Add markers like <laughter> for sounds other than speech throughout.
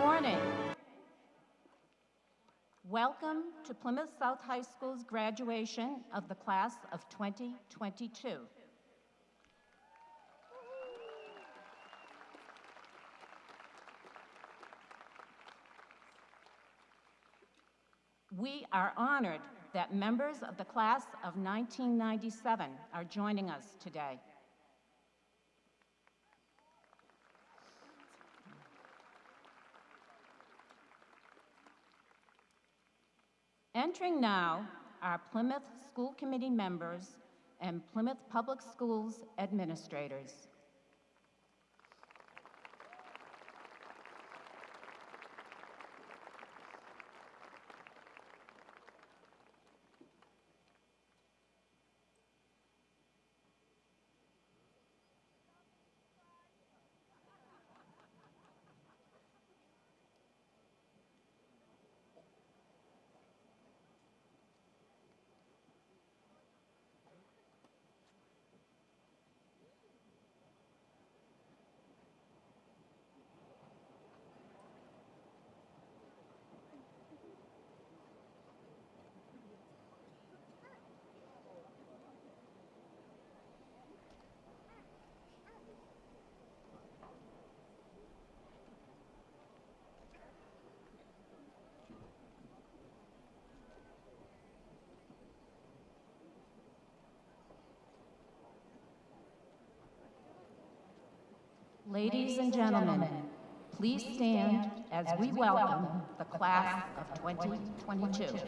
Morning. Welcome to Plymouth South High School's graduation of the class of 2022. We are honored that members of the class of 1997 are joining us today. Entering now are Plymouth School Committee members and Plymouth Public Schools administrators. Ladies and gentlemen, please stand as we welcome the class of 2022.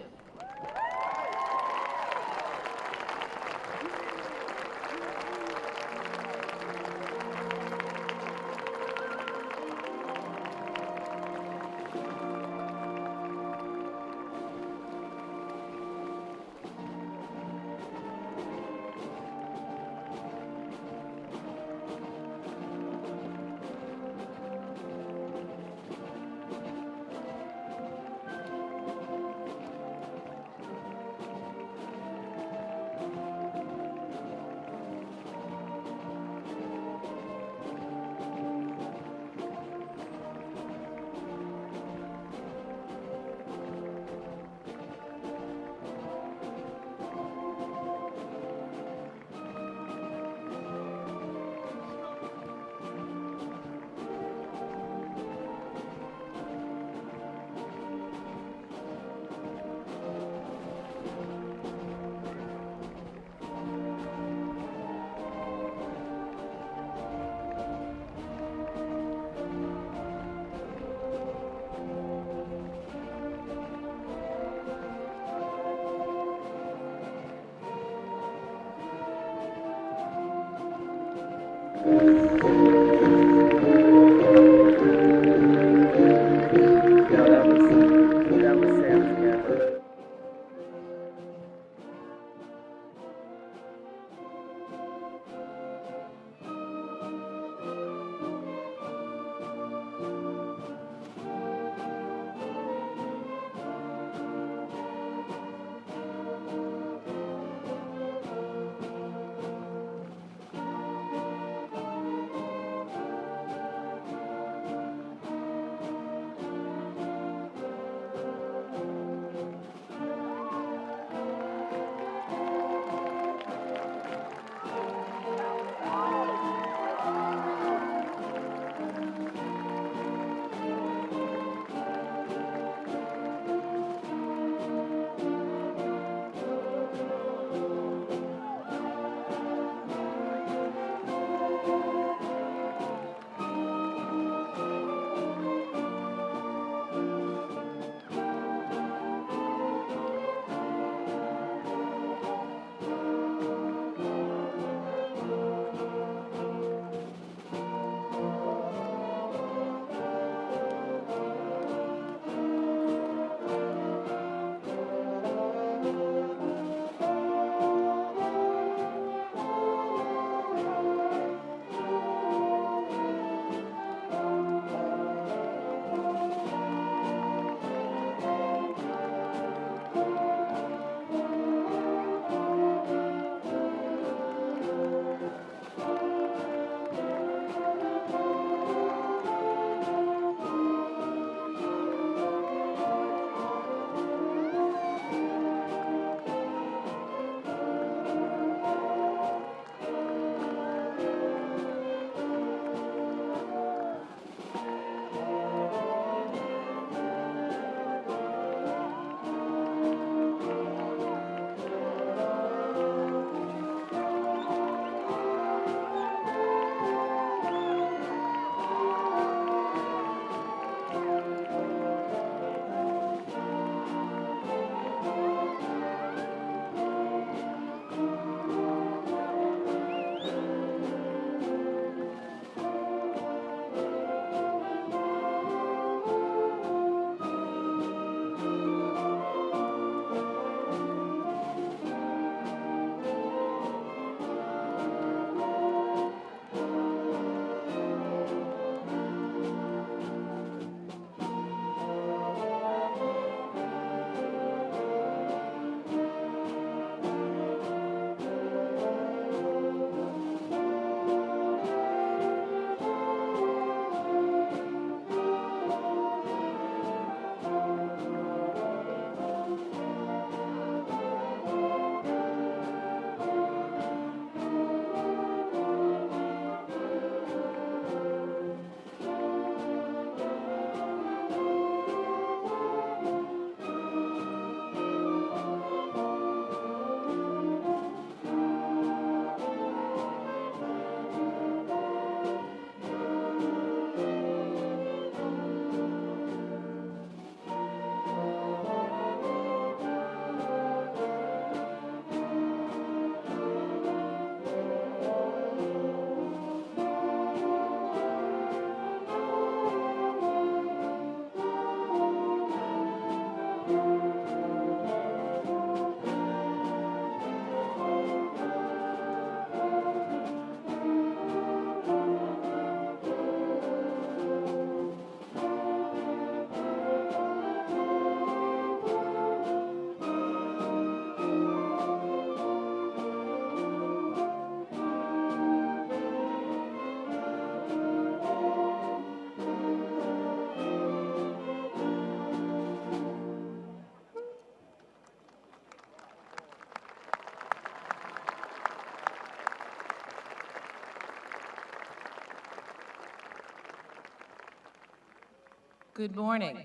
Good morning.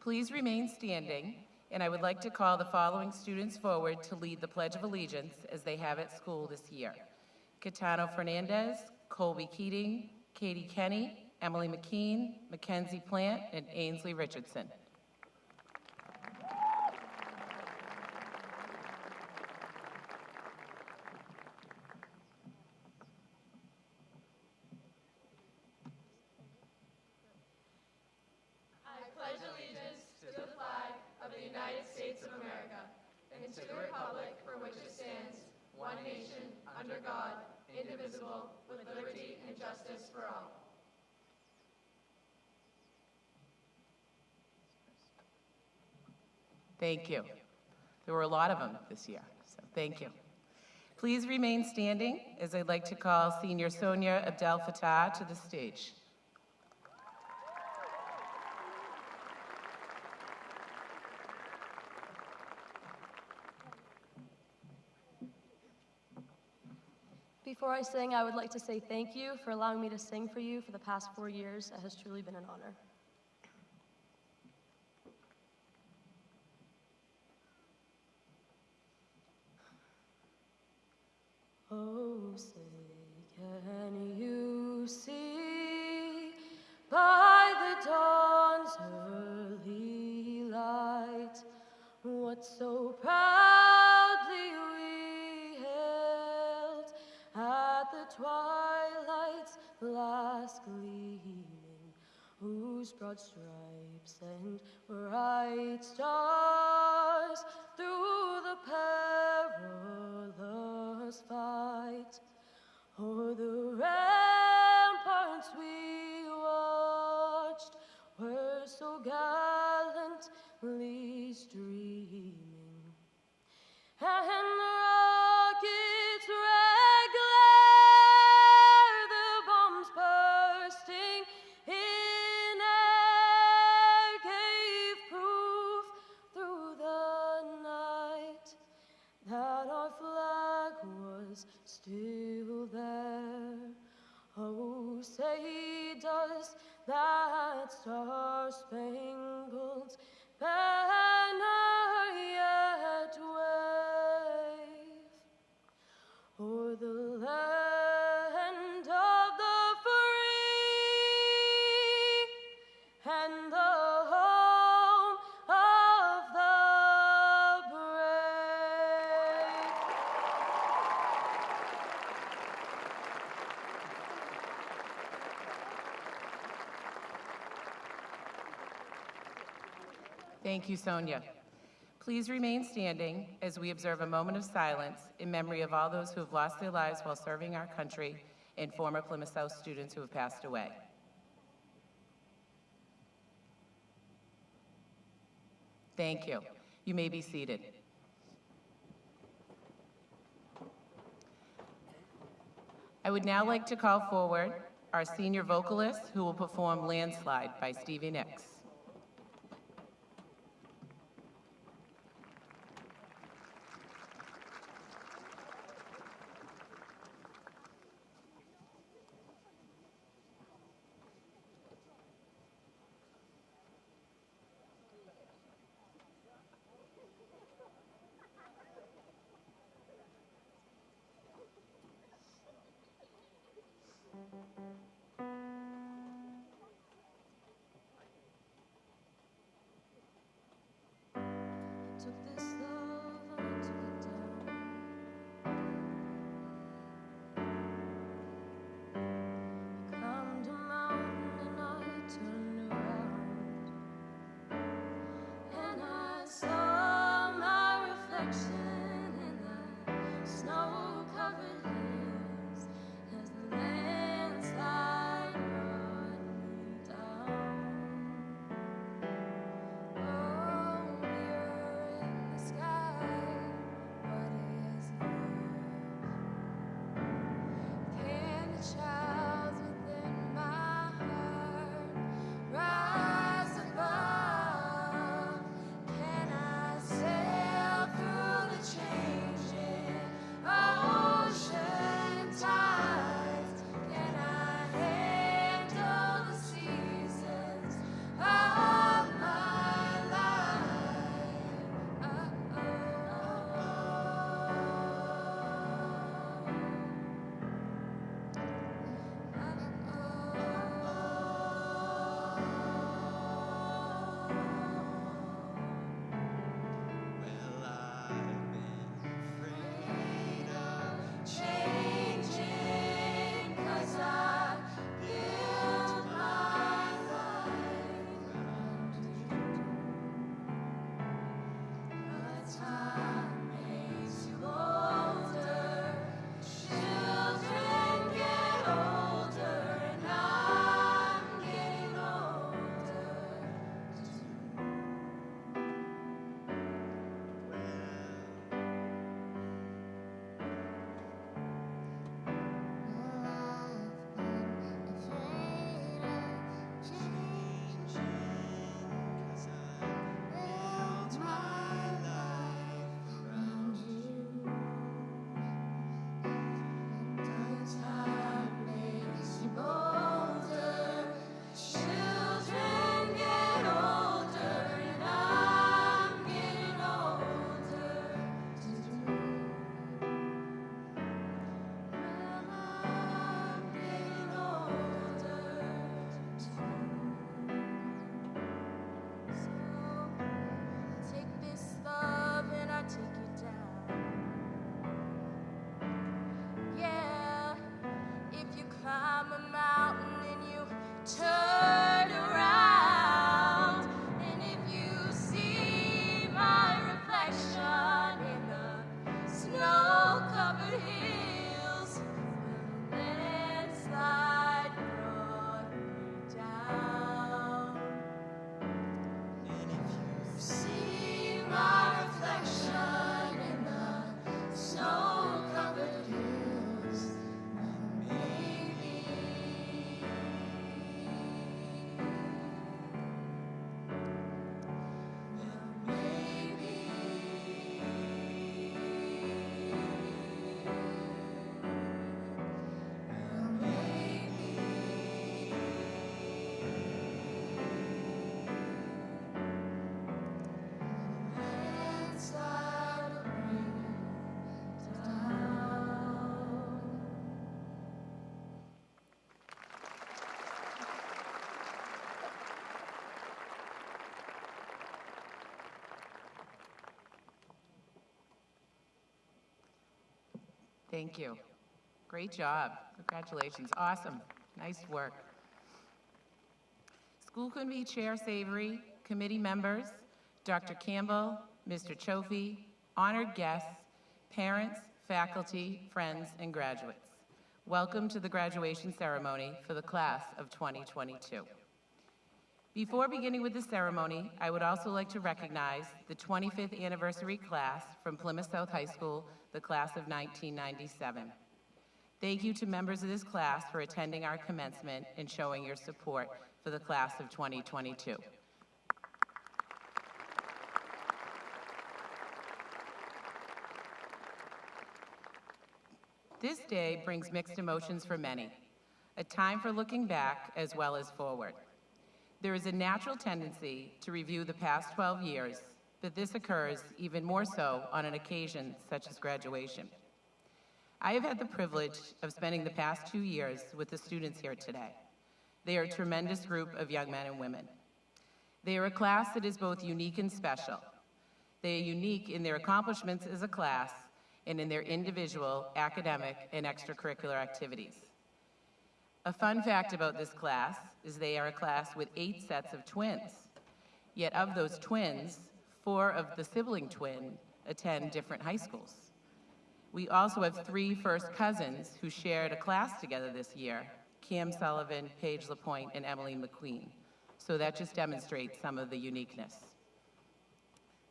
Please remain standing, and I would like to call the following students forward to lead the Pledge of Allegiance as they have at school this year. Catano Fernandez, Colby Keating, Katie Kenny, Emily McKean, Mackenzie Plant, and Ainsley Richardson. Thank you. There were a lot of them this year, so thank you. Please remain standing as I'd like to call Senior Sonia Abdel Fattah to the stage. Before I sing, I would like to say thank you for allowing me to sing for you for the past four years. It has truly been an honor. Dawn's early light. What so proudly we hailed at the twilight's last gleaming, whose broad stripes and bright stars through the perilous fight o'er the ramparts so gallantly streaming. And the rockets' glare, the bombs bursting in air, gave proof through the night that our flag was still star-spangled banner Thank you, Sonia. Please remain standing as we observe a moment of silence in memory of all those who have lost their lives while serving our country and former Plymouth South students who have passed away. Thank you. You may be seated. I would now like to call forward our senior vocalist who will perform Landslide by Stevie Nicks. Thank you. Great job. Congratulations. Awesome. Nice work. School Committee Chair Savory, committee members, Dr. Campbell, Mr. Chofi, honored guests, parents, faculty, friends, and graduates. Welcome to the graduation ceremony for the class of 2022. Before beginning with the ceremony, I would also like to recognize the 25th anniversary class from Plymouth South High School, the class of 1997. Thank you to members of this class for attending our commencement and showing your support for the class of 2022. This day brings mixed emotions for many, a time for looking back as well as forward. There is a natural tendency to review the past 12 years, but this occurs even more so on an occasion such as graduation. I have had the privilege of spending the past two years with the students here today. They are a tremendous group of young men and women. They are a class that is both unique and special. They are unique in their accomplishments as a class and in their individual academic and extracurricular activities. A fun fact about this class is they are a class with eight sets of twins. Yet of those twins, four of the sibling twin attend different high schools. We also have three first cousins who shared a class together this year, Cam Sullivan, Paige Lapointe, and Emily McQueen. So that just demonstrates some of the uniqueness.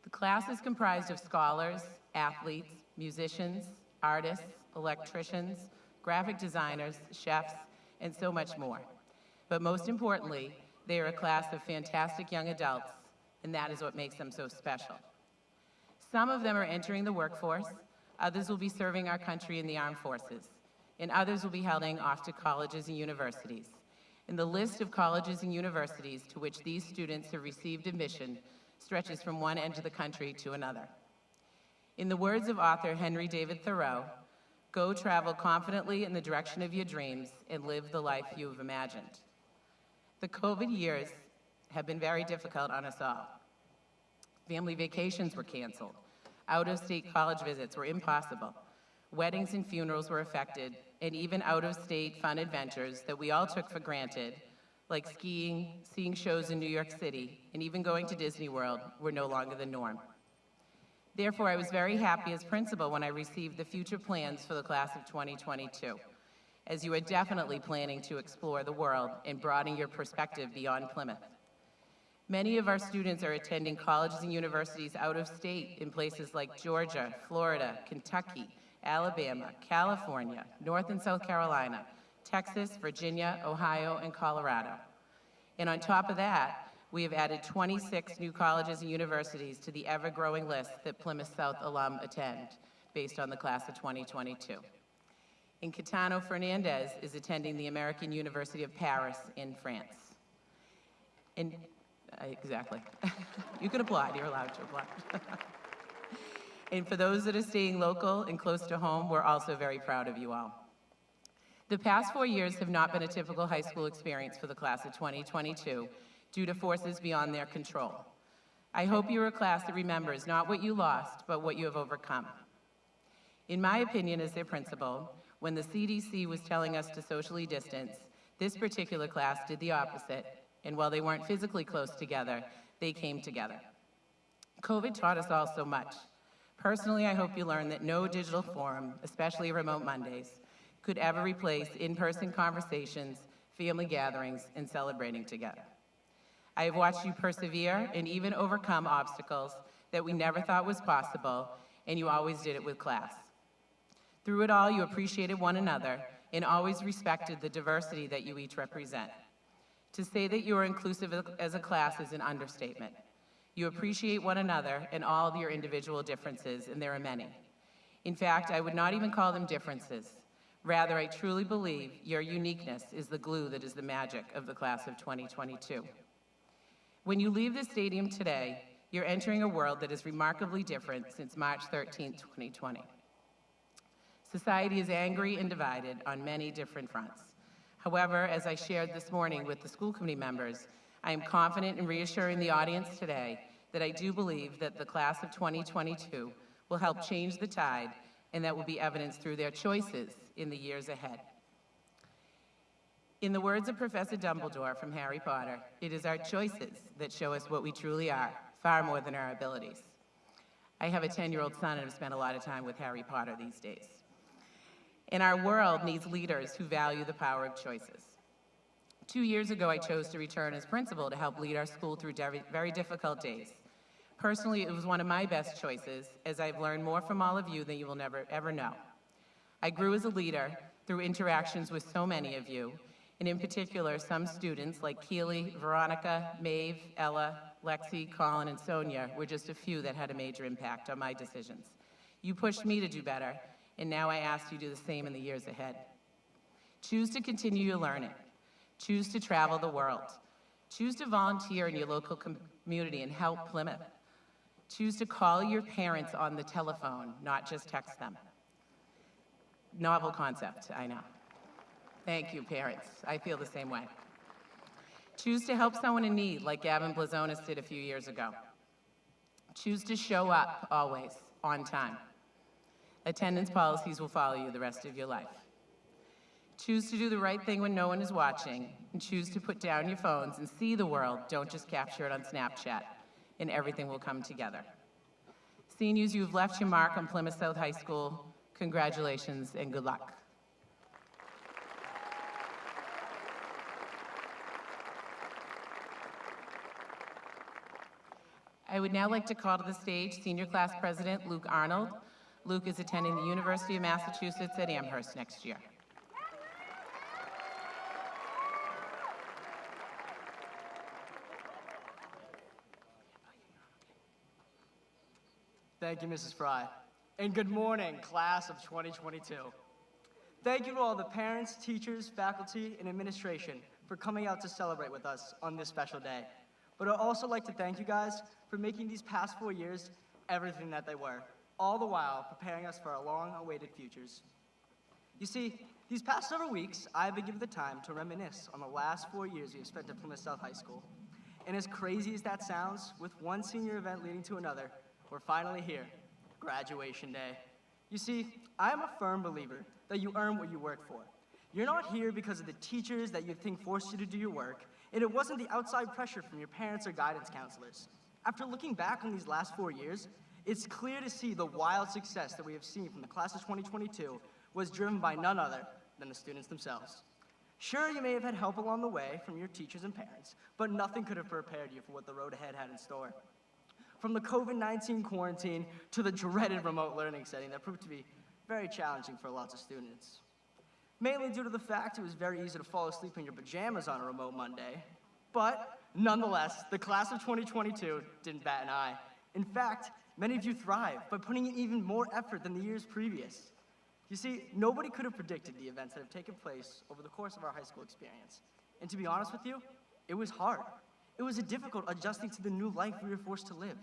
The class is comprised of scholars, athletes, musicians, artists, electricians, graphic designers, chefs, and so much more. But most importantly, they are a class of fantastic young adults, and that is what makes them so special. Some of them are entering the workforce, others will be serving our country in the armed forces, and others will be heading off to colleges and universities. And the list of colleges and universities to which these students have received admission stretches from one end of the country to another. In the words of author Henry David Thoreau, go travel confidently in the direction of your dreams and live the life you have imagined. The COVID years have been very difficult on us all. Family vacations were canceled. Out-of-state college visits were impossible. Weddings and funerals were affected, and even out-of-state fun adventures that we all took for granted, like skiing, seeing shows in New York City, and even going to Disney World, were no longer the norm. Therefore, I was very happy as principal when I received the future plans for the class of 2022, as you are definitely planning to explore the world and broaden your perspective beyond Plymouth. Many of our students are attending colleges and universities out of state in places like Georgia, Florida, Kentucky, Alabama, California, North and South Carolina, Texas, Virginia, Ohio, and Colorado. And on top of that, we have added 26 new colleges and universities to the ever-growing list that Plymouth South alum attend, based on the class of 2022. And Catano Fernandez is attending the American University of Paris in France. And, uh, exactly. <laughs> you can applaud, you're allowed to applaud. <laughs> and for those that are staying local and close to home, we're also very proud of you all. The past four years have not been a typical high school experience for the class of 2022 due to forces beyond their control. I hope you're a class that remembers not what you lost, but what you have overcome. In my opinion as their principal, when the CDC was telling us to socially distance, this particular class did the opposite, and while they weren't physically close together, they came together. COVID taught us all so much. Personally, I hope you learned that no digital forum, especially remote Mondays, could ever replace in-person conversations, family gatherings, and celebrating together. I have watched you persevere and even overcome obstacles that we never thought was possible, and you always did it with class. Through it all, you appreciated one another and always respected the diversity that you each represent. To say that you are inclusive as a class is an understatement. You appreciate one another and all of your individual differences, and there are many. In fact, I would not even call them differences. Rather, I truly believe your uniqueness is the glue that is the magic of the class of 2022. When you leave the stadium today, you're entering a world that is remarkably different since March 13, 2020. Society is angry and divided on many different fronts. However, as I shared this morning with the school committee members, I am confident in reassuring the audience today that I do believe that the class of 2022 will help change the tide and that will be evidenced through their choices in the years ahead. In the words of Professor Dumbledore from Harry Potter, it is our choices that show us what we truly are, far more than our abilities. I have a 10 year old son and have spent a lot of time with Harry Potter these days. And our world needs leaders who value the power of choices. Two years ago, I chose to return as principal to help lead our school through very difficult days. Personally, it was one of my best choices, as I've learned more from all of you than you will never ever know. I grew as a leader through interactions with so many of you, and in particular, some students like Keely, Veronica, Maeve, Ella, Lexi, Colin, and Sonia were just a few that had a major impact on my decisions. You pushed me to do better, and now I ask you to do the same in the years ahead. Choose to continue your learning. Choose to travel the world. Choose to volunteer in your local com- community and help Plymouth. Choose to call your parents on the telephone, not just text them. Novel concept, I know. Thank you, parents. I feel the same way. Choose to help someone in need, like Gavin Blazonis did a few years ago. Choose to show up always, on time. Attendance policies will follow you the rest of your life. Choose to do the right thing when no one is watching, and choose to put down your phones and see the world. Don't just capture it on Snapchat, and everything will come together. Seniors, you have left your mark on Plymouth South High School. Congratulations and good luck. I would now like to call to the stage Senior Class President Luke Arnold. Luke is attending the University of Massachusetts at Amherst next year. Thank you, Mrs. Fry. And good morning, class of 2022. Thank you to all the parents, teachers, faculty, and administration for coming out to celebrate with us on this special day. But I'd also like to thank you guys for making these past four years everything that they were, all the while preparing us for our long-awaited futures. You see, these past several weeks, I've been given the time to reminisce on the last four years we have spent at Plymouth South High School. And as crazy as that sounds, with one senior event leading to another, we're finally here, graduation day. You see, I am a firm believer that you earn what you work for. You're not here because of the teachers that you think forced you to do your work, and it wasn't the outside pressure from your parents or guidance counselors. After looking back on these last four years, it's clear to see the wild success that we have seen from the class of 2022 was driven by none other than the students themselves. Sure, you may have had help along the way from your teachers and parents, but nothing could have prepared you for what the road ahead had in store. From the COVID 19 quarantine to the dreaded remote learning setting that proved to be very challenging for lots of students. Mainly due to the fact it was very easy to fall asleep in your pajamas on a remote Monday. But nonetheless, the class of 2022 didn't bat an eye. In fact, many of you thrived by putting in even more effort than the years previous. You see, nobody could have predicted the events that have taken place over the course of our high school experience. And to be honest with you, it was hard. It was a difficult adjusting to the new life we were forced to live,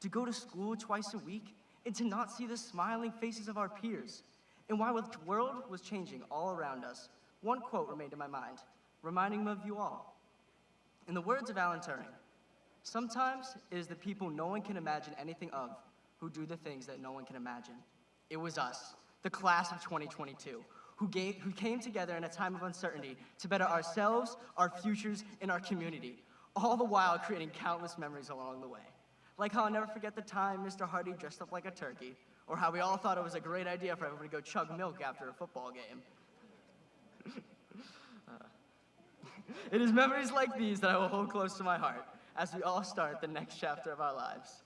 to go to school twice a week, and to not see the smiling faces of our peers. And while the world was changing all around us, one quote remained in my mind, reminding me of you all. In the words of Alan Turing, sometimes it is the people no one can imagine anything of who do the things that no one can imagine. It was us, the class of 2022, who, gave, who came together in a time of uncertainty to better ourselves, our futures, and our community, all the while creating countless memories along the way. Like how I'll never forget the time Mr. Hardy dressed up like a turkey, or how we all thought it was a great idea for everyone to go chug milk after a football game. Uh, it is memories like these that I will hold close to my heart as we all start the next chapter of our lives.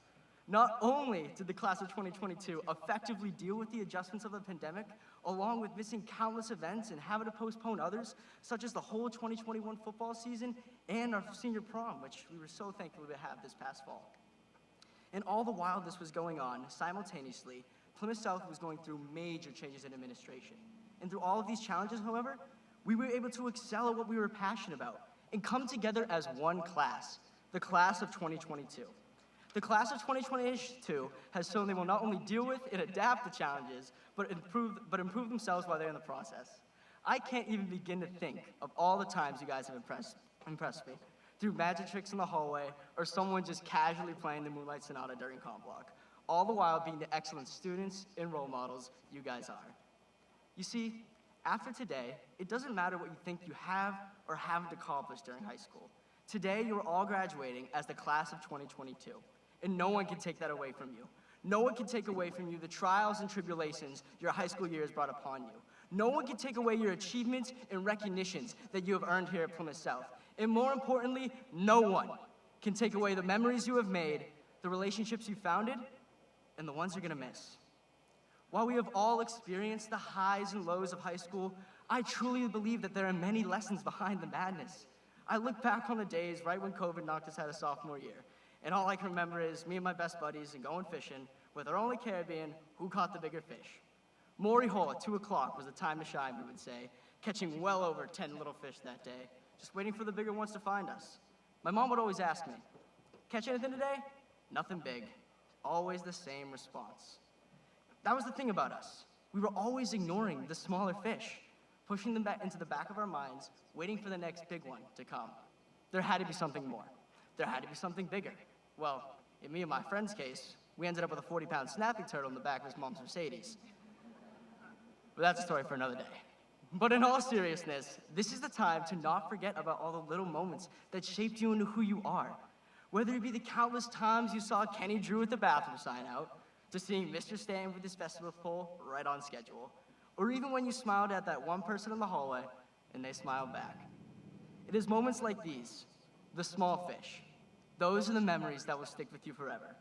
Not only did the class of 2022 effectively deal with the adjustments of the pandemic, along with missing countless events and having to postpone others, such as the whole 2021 football season and our senior prom, which we were so thankful to have this past fall. And all the while this was going on, simultaneously, Plymouth South was going through major changes in administration. And through all of these challenges, however, we were able to excel at what we were passionate about and come together as one class, the class of 2022. The class of 2022 has shown they will not only deal with and adapt the challenges, but improve, but improve themselves while they're in the process. I can't even begin to think of all the times you guys have impressed, impressed me through magic tricks in the hallway or someone just casually playing the Moonlight Sonata during comp block. all the while being the excellent students and role models you guys are. You see, after today, it doesn't matter what you think you have or haven't accomplished during high school. Today, you're all graduating as the class of 2022, and no one can take that away from you. No one can take away from you the trials and tribulations your high school years brought upon you. No one can take away your achievements and recognitions that you have earned here at Plymouth South. And more importantly, no one can take away the memories you have made, the relationships you founded, and the ones you're gonna miss. While we have all experienced the highs and lows of high school, I truly believe that there are many lessons behind the madness. I look back on the days right when COVID knocked us out of sophomore year, and all I can remember is me and my best buddies and going fishing with our only care being who caught the bigger fish. Maury Hole at 2 o'clock was the time to shine, we would say, catching well over 10 little fish that day, just waiting for the bigger ones to find us. My mom would always ask me, Catch anything today? Nothing big. Always the same response. That was the thing about us. We were always ignoring the smaller fish, pushing them back into the back of our minds, waiting for the next big one to come. There had to be something more. There had to be something bigger. Well, in me and my friend's case, we ended up with a 40 pound snapping turtle in the back of his mom's Mercedes. But that's a story for another day. But in all seriousness, this is the time to not forget about all the little moments that shaped you into who you are. Whether it be the countless times you saw Kenny Drew at the bathroom sign out, to seeing Mr. Stan with his festival pole right on schedule, or even when you smiled at that one person in the hallway and they smiled back. It is moments like these, the small fish, those are the memories that will stick with you forever.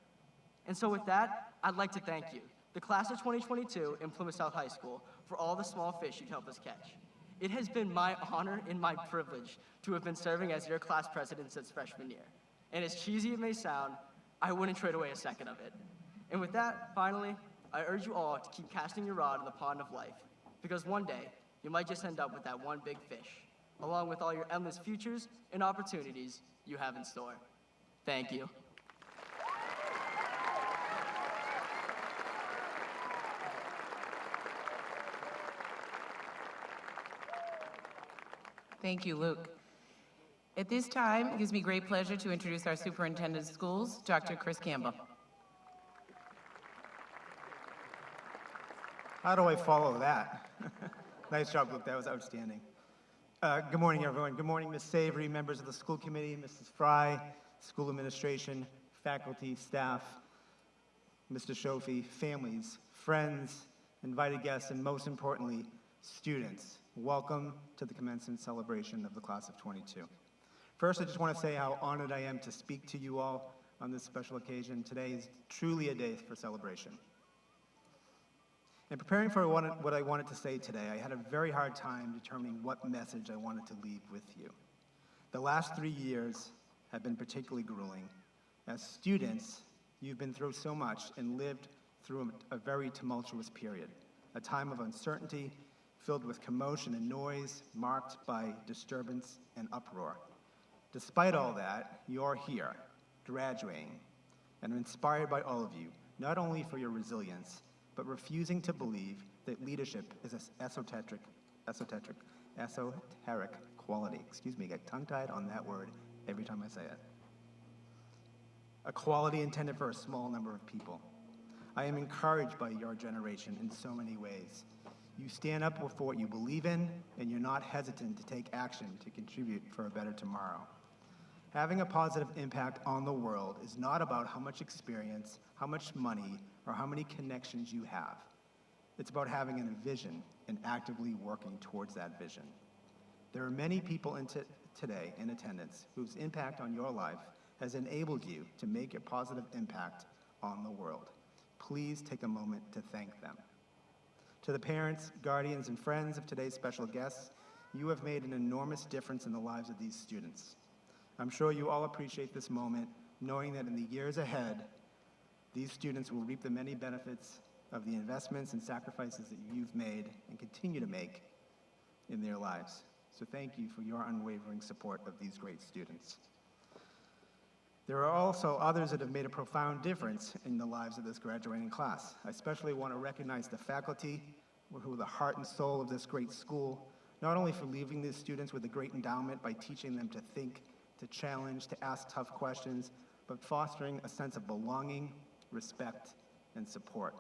And so, with that, I'd like to thank you, the class of 2022 in Plymouth South High School, for all the small fish you've helped us catch. It has been my honor and my privilege to have been serving as your class president since freshman year. And as cheesy it may sound, I wouldn't trade away a second of it. And with that, finally, I urge you all to keep casting your rod in the pond of life, because one day you might just end up with that one big fish, along with all your endless futures and opportunities you have in store. Thank you. Thank you, Luke. At this time, it gives me great pleasure to introduce our Superintendent of Schools, Dr. Chris Campbell. How do I follow that? <laughs> nice job, Luke. That was outstanding. Uh, good morning, everyone. Good morning, Ms. Savory, members of the school committee, Mrs. Fry, school administration, faculty, staff, Mr. Shofi, families, friends, invited guests, and most importantly, students. Welcome to the commencement celebration of the class of 22. First, I just want to say how honored I am to speak to you all on this special occasion. Today is truly a day for celebration. In preparing for what I wanted to say today, I had a very hard time determining what message I wanted to leave with you. The last three years have been particularly grueling. As students, you've been through so much and lived through a, a very tumultuous period, a time of uncertainty filled with commotion and noise, marked by disturbance and uproar. Despite all that, you're here, graduating, and I'm inspired by all of you, not only for your resilience, but refusing to believe that leadership is an esoteric, esoteric, esoteric quality. Excuse me, I get tongue-tied on that word every time I say it. A quality intended for a small number of people. I am encouraged by your generation in so many ways. You stand up for what you believe in, and you're not hesitant to take action to contribute for a better tomorrow. Having a positive impact on the world is not about how much experience, how much money, or how many connections you have. It's about having a vision and actively working towards that vision. There are many people in today in attendance whose impact on your life has enabled you to make a positive impact on the world. Please take a moment to thank them. To the parents, guardians, and friends of today's special guests, you have made an enormous difference in the lives of these students. I'm sure you all appreciate this moment, knowing that in the years ahead, these students will reap the many benefits of the investments and sacrifices that you've made and continue to make in their lives. So thank you for your unwavering support of these great students. There are also others that have made a profound difference in the lives of this graduating class. I especially want to recognize the faculty who are the heart and soul of this great school, not only for leaving these students with a great endowment by teaching them to think, to challenge, to ask tough questions, but fostering a sense of belonging respect, and support.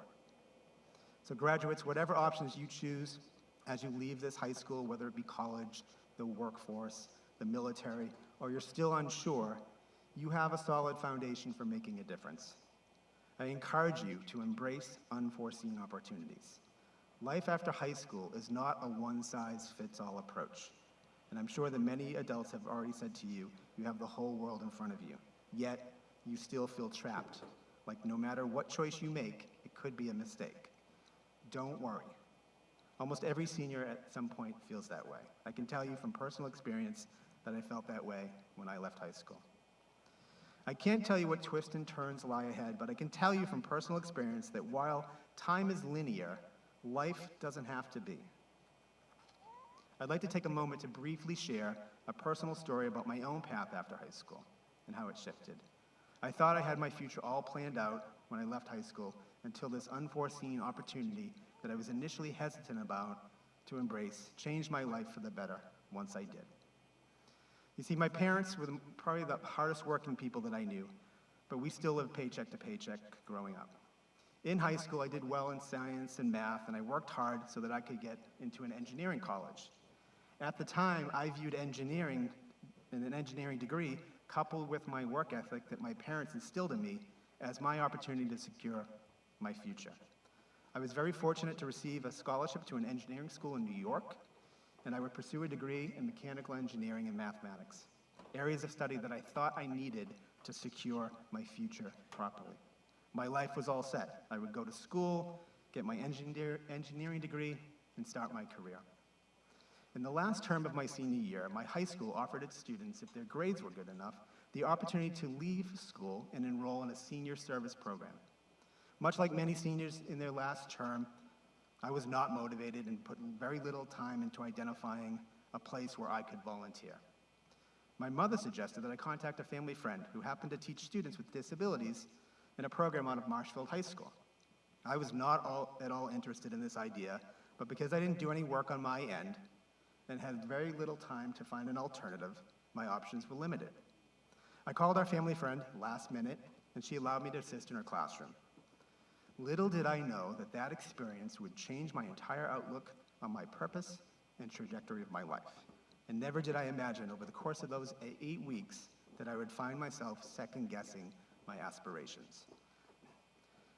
So graduates, whatever options you choose as you leave this high school, whether it be college, the workforce, the military, or you're still unsure, you have a solid foundation for making a difference. I encourage you to embrace unforeseen opportunities. Life after high school is not a one-size-fits-all approach. And I'm sure that many adults have already said to you, you have the whole world in front of you. Yet, you still feel trapped. Like no matter what choice you make, it could be a mistake. Don't worry. Almost every senior at some point feels that way. I can tell you from personal experience that I felt that way when I left high school. I can't tell you what twists and turns lie ahead, but I can tell you from personal experience that while time is linear, life doesn't have to be. I'd like to take a moment to briefly share a personal story about my own path after high school and how it shifted. I thought I had my future all planned out when I left high school until this unforeseen opportunity that I was initially hesitant about to embrace changed my life for the better once I did. You see, my parents were probably the hardest working people that I knew, but we still lived paycheck to paycheck growing up. In high school, I did well in science and math, and I worked hard so that I could get into an engineering college. At the time, I viewed engineering and an engineering degree, coupled with my work ethic that my parents instilled in me, as my opportunity to secure my future. I was very fortunate to receive a scholarship to an engineering school in New York, and I would pursue a degree in mechanical engineering and mathematics, areas of study that I thought I needed to secure my future properly. My life was all set. I would go to school, get my engineer, engineering degree, and start my career. In the last term of my senior year, my high school offered its students, if their grades were good enough, the opportunity to leave school and enroll in a senior service program. Much like many seniors in their last term, I was not motivated and put very little time into identifying a place where I could volunteer. My mother suggested that I contact a family friend who happened to teach students with disabilities in a program out of Marshfield High School. I was not all, at all interested in this idea, but because I didn't do any work on my end and had very little time to find an alternative, my options were limited. I called our family friend last minute, and she allowed me to assist in her classroom. Little did I know that that experience would change my entire outlook on my purpose and trajectory of my life. And never did I imagine over the course of those eight weeks that I would find myself second guessing my aspirations.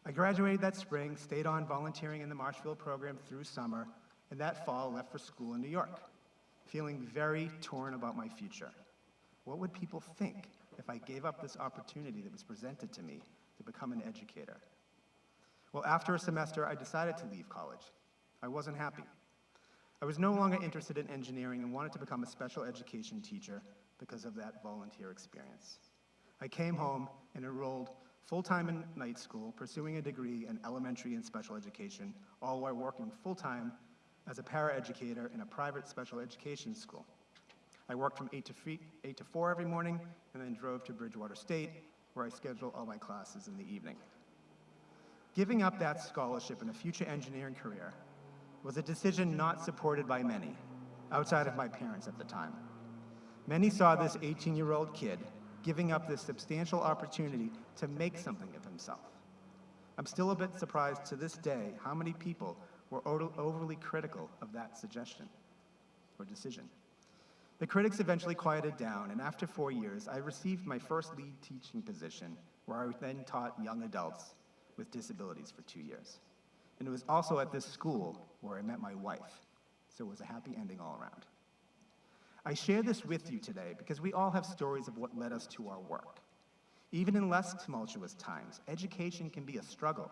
I graduated that spring, stayed on volunteering in the Marshfield program through summer, and that fall left for school in New York, feeling very torn about my future. What would people think if I gave up this opportunity that was presented to me to become an educator? Well, after a semester, I decided to leave college. I wasn't happy. I was no longer interested in engineering and wanted to become a special education teacher because of that volunteer experience. I came home and enrolled full-time in night school, pursuing a degree in elementary and special education, all while working full-time as a paraeducator in a private special education school. I worked from 8 to, 3, 8 to 4 every morning and then drove to Bridgewater State, where I scheduled all my classes in the evening. Giving up that scholarship and a future engineering career was a decision not supported by many, outside of my parents at the time. Many saw this 18-year-old kid giving up this substantial opportunity to make something of himself. I'm still a bit surprised to this day how many people were overly critical of that suggestion or decision. The critics eventually quieted down, and after four years, I received my first lead teaching position, where I then taught young adults with disabilities for two years. And it was also at this school where I met my wife, so it was a happy ending all around. I share this with you today because we all have stories of what led us to our work. Even in less tumultuous times, education can be a struggle.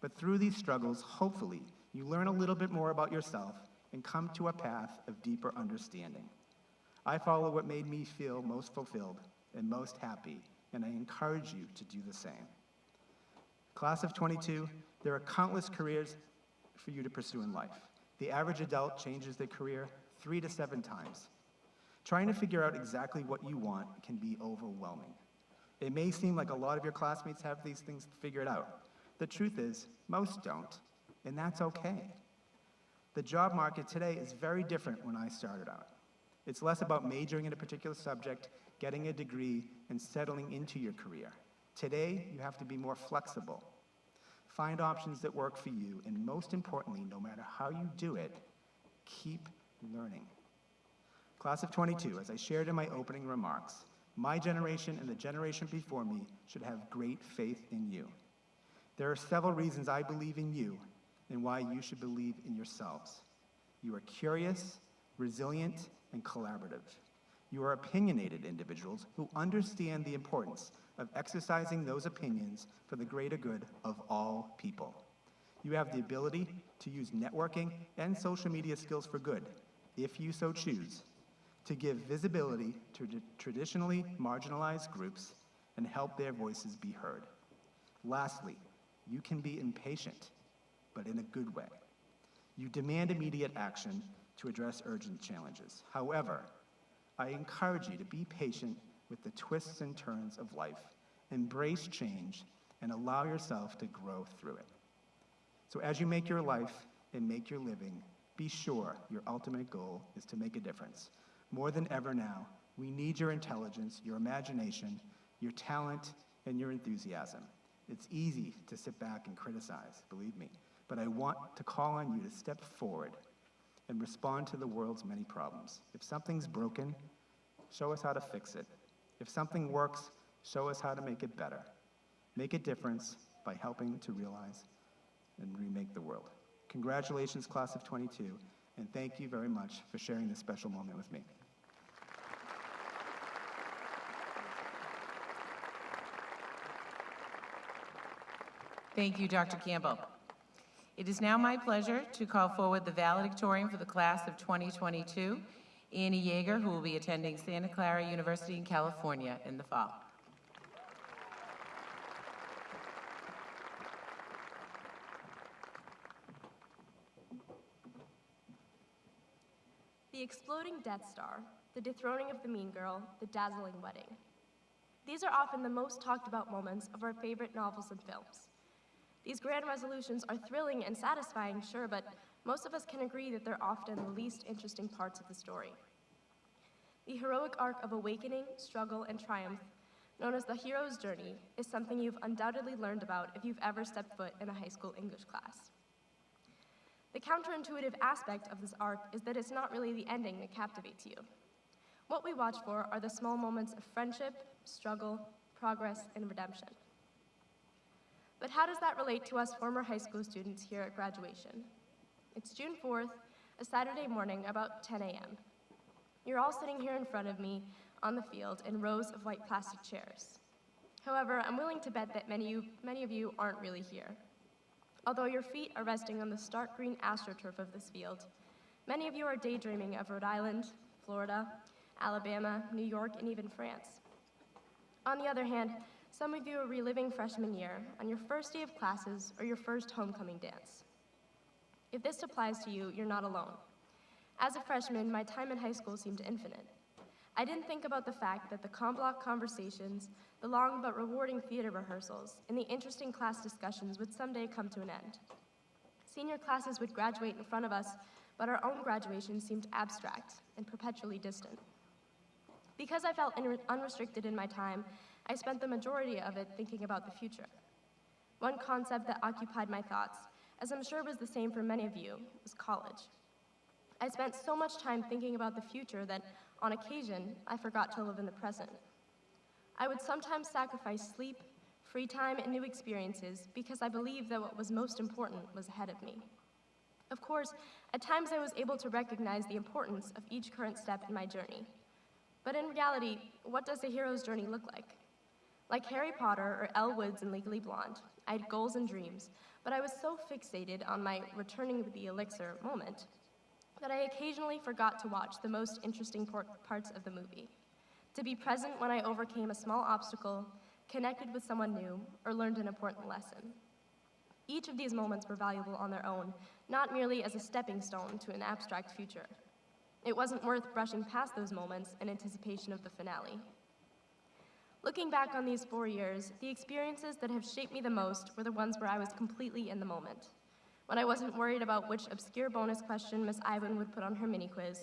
But through these struggles, hopefully, you learn a little bit more about yourself and come to a path of deeper understanding. I follow what made me feel most fulfilled and most happy, and I encourage you to do the same. Class of 22, there are countless careers for you to pursue in life. The average adult changes their career three to seven times. Trying to figure out exactly what you want can be overwhelming. It may seem like a lot of your classmates have these things figured out. The truth is, most don't, and that's okay. The job market today is very different when I started out. It's less about majoring in a particular subject, getting a degree, and settling into your career. Today, you have to be more flexible. Find options that work for you, and most importantly, no matter how you do it, keep learning. Class of 22, as I shared in my opening remarks, my generation and the generation before me should have great faith in you. There are several reasons I believe in you and why you should believe in yourselves. You are curious, resilient, and collaborative. You are opinionated individuals who understand the importance of exercising those opinions for the greater good of all people. You have the ability to use networking and social media skills for good, if you so choose, to give visibility to traditionally marginalized groups and help their voices be heard. Lastly, you can be impatient, but in a good way. You demand immediate action to address urgent challenges. However, I encourage you to be patient with the twists and turns of life, embrace change, and allow yourself to grow through it. So, as you make your life and make your living, be sure your ultimate goal is to make a difference. More than ever now, we need your intelligence, your imagination, your talent, and your enthusiasm. It's easy to sit back and criticize, believe me, but I want to call on you to step forward and respond to the world's many problems. If something's broken, show us how to fix it. If something works, show us how to make it better. Make a difference by helping to realize and remake the world. Congratulations, class of 22, and thank you very much for sharing this special moment with me. Thank you, Dr. Campbell. It is now my pleasure to call forward the valedictorian for the class of 2022, Annie Yeager, who will be attending Santa Clara University in California in the fall. The exploding Death Star, the dethroning of the mean girl, the dazzling wedding. These are often the most talked about moments of our favorite novels and films. These grand resolutions are thrilling and satisfying, sure, but most of us can agree that they're often the least interesting parts of the story. The heroic arc of awakening, struggle, and triumph, known as the hero's journey, is something you've undoubtedly learned about if you've ever stepped foot in a high school English class. The counterintuitive aspect of this arc is that it's not really the ending that captivates you. What we watch for are the small moments of friendship, struggle, progress, and redemption. But how does that relate to us former high school students here at graduation? It's June 4th, a Saturday morning, about 10 a.m. You're all sitting here in front of me on the field in rows of white plastic chairs. However, I'm willing to bet that many, many of you aren't really here. Although your feet are resting on the stark green astroturf of this field, many of you are daydreaming of Rhode Island, Florida, Alabama, New York, and even France. On the other hand, some of you are reliving freshman year on your first day of classes or your first homecoming dance. If this applies to you, you're not alone. As a freshman, my time in high school seemed infinite. I didn't think about the fact that the com block conversations, the long but rewarding theater rehearsals, and the interesting class discussions would someday come to an end. Senior classes would graduate in front of us, but our own graduation seemed abstract and perpetually distant. Because I felt unrestricted in my time, I spent the majority of it thinking about the future. One concept that occupied my thoughts, as I'm sure was the same for many of you, was college. I spent so much time thinking about the future that, on occasion, I forgot to live in the present. I would sometimes sacrifice sleep, free time, and new experiences because I believed that what was most important was ahead of me. Of course, at times I was able to recognize the importance of each current step in my journey. But in reality, what does a hero's journey look like? Like Harry Potter or Elle Woods in Legally Blonde, I had goals and dreams, but I was so fixated on my returning with the elixir moment that I occasionally forgot to watch the most interesting parts of the movie. To be present when I overcame a small obstacle, connected with someone new, or learned an important lesson. Each of these moments were valuable on their own, not merely as a stepping stone to an abstract future. It wasn't worth brushing past those moments in anticipation of the finale. Looking back on these four years, the experiences that have shaped me the most were the ones where I was completely in the moment. When I wasn't worried about which obscure bonus question Miss Ivan would put on her mini quiz,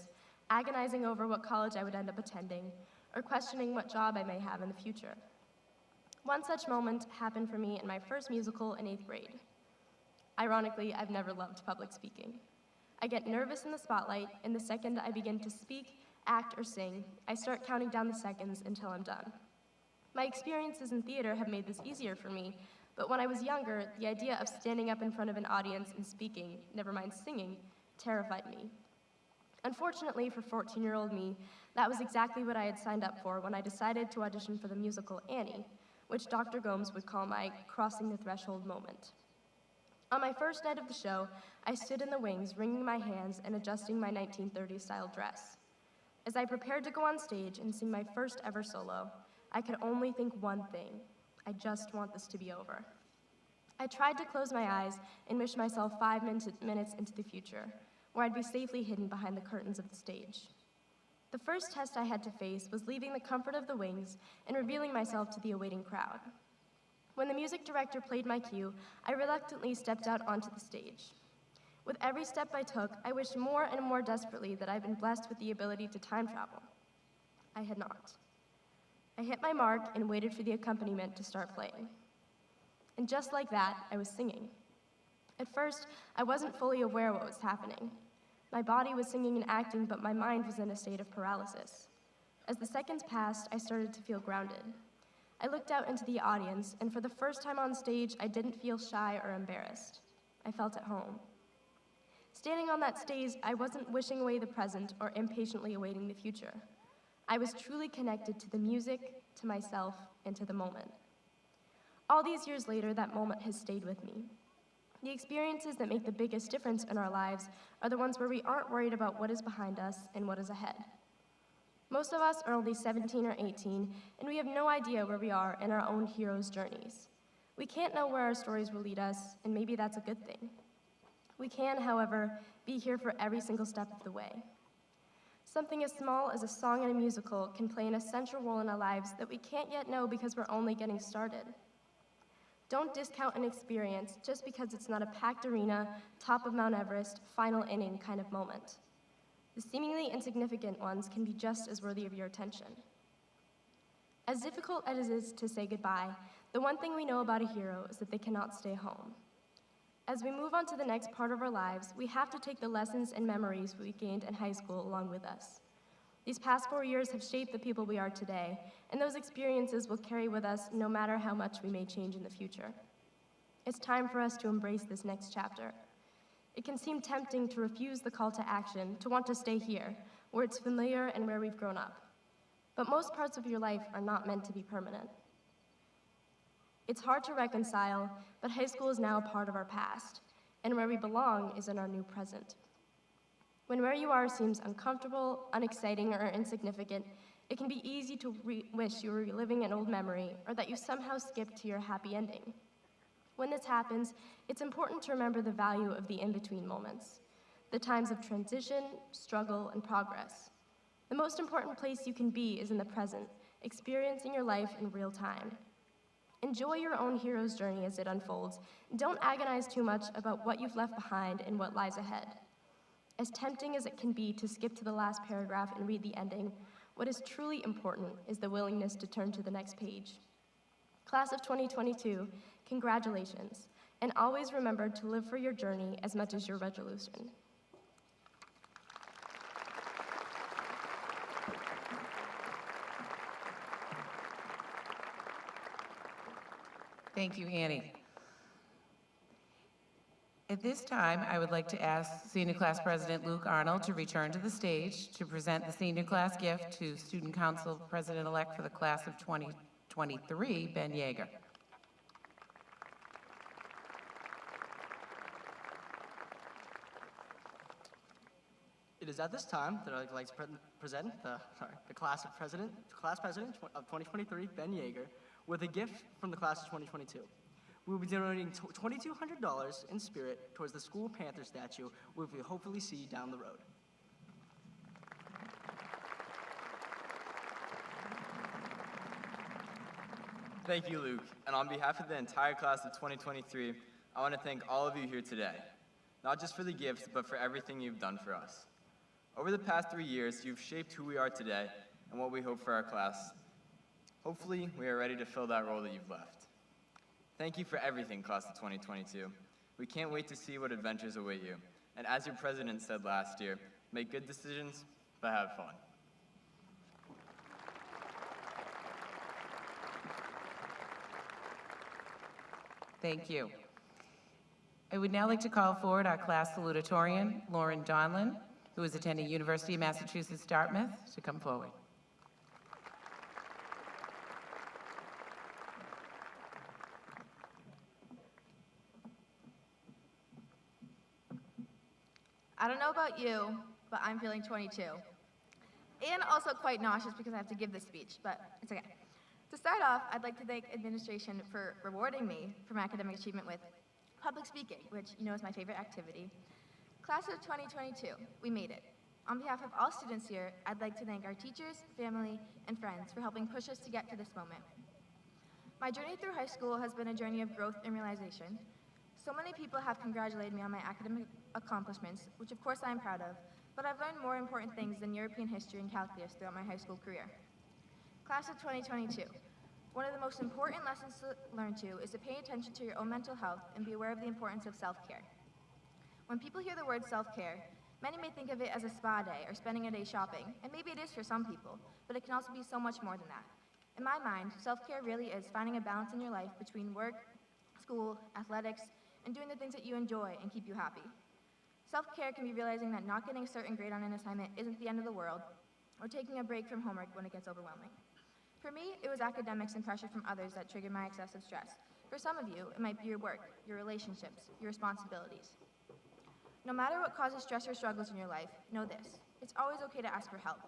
agonizing over what college I would end up attending, or questioning what job I may have in the future. One such moment happened for me in my first musical in eighth grade. Ironically, I've never loved public speaking. I get nervous in the spotlight, and the second I begin to speak, act, or sing, I start counting down the seconds until I'm done. My experiences in theater have made this easier for me, but when I was younger, the idea of standing up in front of an audience and speaking, never mind singing, terrified me. Unfortunately for 14 year old me, that was exactly what I had signed up for when I decided to audition for the musical Annie, which Dr. Gomes would call my crossing the threshold moment. On my first night of the show, I stood in the wings, wringing my hands and adjusting my 1930s style dress. As I prepared to go on stage and sing my first ever solo, I could only think one thing I just want this to be over. I tried to close my eyes and wish myself five min- minutes into the future, where I'd be safely hidden behind the curtains of the stage. The first test I had to face was leaving the comfort of the wings and revealing myself to the awaiting crowd. When the music director played my cue, I reluctantly stepped out onto the stage. With every step I took, I wished more and more desperately that I'd been blessed with the ability to time travel. I had not. I hit my mark and waited for the accompaniment to start playing. And just like that, I was singing. At first, I wasn't fully aware what was happening. My body was singing and acting, but my mind was in a state of paralysis. As the seconds passed, I started to feel grounded. I looked out into the audience, and for the first time on stage, I didn't feel shy or embarrassed. I felt at home. Standing on that stage, I wasn't wishing away the present or impatiently awaiting the future. I was truly connected to the music, to myself, and to the moment. All these years later, that moment has stayed with me. The experiences that make the biggest difference in our lives are the ones where we aren't worried about what is behind us and what is ahead. Most of us are only 17 or 18, and we have no idea where we are in our own hero's journeys. We can't know where our stories will lead us, and maybe that's a good thing. We can, however, be here for every single step of the way. Something as small as a song in a musical can play an essential role in our lives that we can't yet know because we're only getting started. Don't discount an experience just because it's not a packed arena, top of Mount Everest, final inning kind of moment. The seemingly insignificant ones can be just as worthy of your attention. As difficult as it is to say goodbye, the one thing we know about a hero is that they cannot stay home. As we move on to the next part of our lives, we have to take the lessons and memories we gained in high school along with us. These past four years have shaped the people we are today, and those experiences will carry with us no matter how much we may change in the future. It's time for us to embrace this next chapter. It can seem tempting to refuse the call to action, to want to stay here, where it's familiar and where we've grown up. But most parts of your life are not meant to be permanent. It's hard to reconcile, but high school is now a part of our past, and where we belong is in our new present. When where you are seems uncomfortable, unexciting, or insignificant, it can be easy to wish you were reliving an old memory or that you somehow skipped to your happy ending. When this happens, it's important to remember the value of the in between moments, the times of transition, struggle, and progress. The most important place you can be is in the present, experiencing your life in real time. Enjoy your own hero's journey as it unfolds. Don't agonize too much about what you've left behind and what lies ahead. As tempting as it can be to skip to the last paragraph and read the ending, what is truly important is the willingness to turn to the next page. Class of 2022, congratulations, and always remember to live for your journey as much as your resolution. Thank you, Annie. At this time, I would like to ask Senior Class President Luke Arnold to return to the stage to present the senior class gift to Student Council President-elect for the class of 2023, Ben Yeager. It is at this time that I'd like to pre- present the, sorry, the class of president, class president of 2023, Ben Yeager, with a gift from the class of 2022. We will be donating $2,200 in spirit towards the school panther statue, which we hopefully see down the road. Thank you, Luke. And on behalf of the entire class of 2023, I want to thank all of you here today, not just for the gifts, but for everything you've done for us. Over the past three years, you've shaped who we are today and what we hope for our class. Hopefully, we are ready to fill that role that you've left. Thank you for everything, class of 2022. We can't wait to see what adventures await you. And as your president said last year, make good decisions, but have fun. Thank you. I would now like to call forward our class salutatorian, Lauren Donlin, who is attending University of Massachusetts Dartmouth, to come forward. I don't know about you, but I'm feeling 22. And also quite nauseous because I have to give this speech, but it's okay. To start off, I'd like to thank administration for rewarding me for my academic achievement with public speaking, which you know is my favorite activity. Class of 2022, we made it. On behalf of all students here, I'd like to thank our teachers, family, and friends for helping push us to get to this moment. My journey through high school has been a journey of growth and realization. So many people have congratulated me on my academic accomplishments, which of course I am proud of, but I've learned more important things than European history and calculus throughout my high school career. Class of 2022. One of the most important lessons to learn to is to pay attention to your own mental health and be aware of the importance of self-care. When people hear the word self-care, many may think of it as a spa day or spending a day shopping, and maybe it is for some people, but it can also be so much more than that. In my mind, self-care really is finding a balance in your life between work, school, athletics, and doing the things that you enjoy and keep you happy. Self-care can be realizing that not getting a certain grade on an assignment isn't the end of the world, or taking a break from homework when it gets overwhelming. For me, it was academics and pressure from others that triggered my excessive stress. For some of you, it might be your work, your relationships, your responsibilities. No matter what causes stress or struggles in your life, know this. It's always okay to ask for help.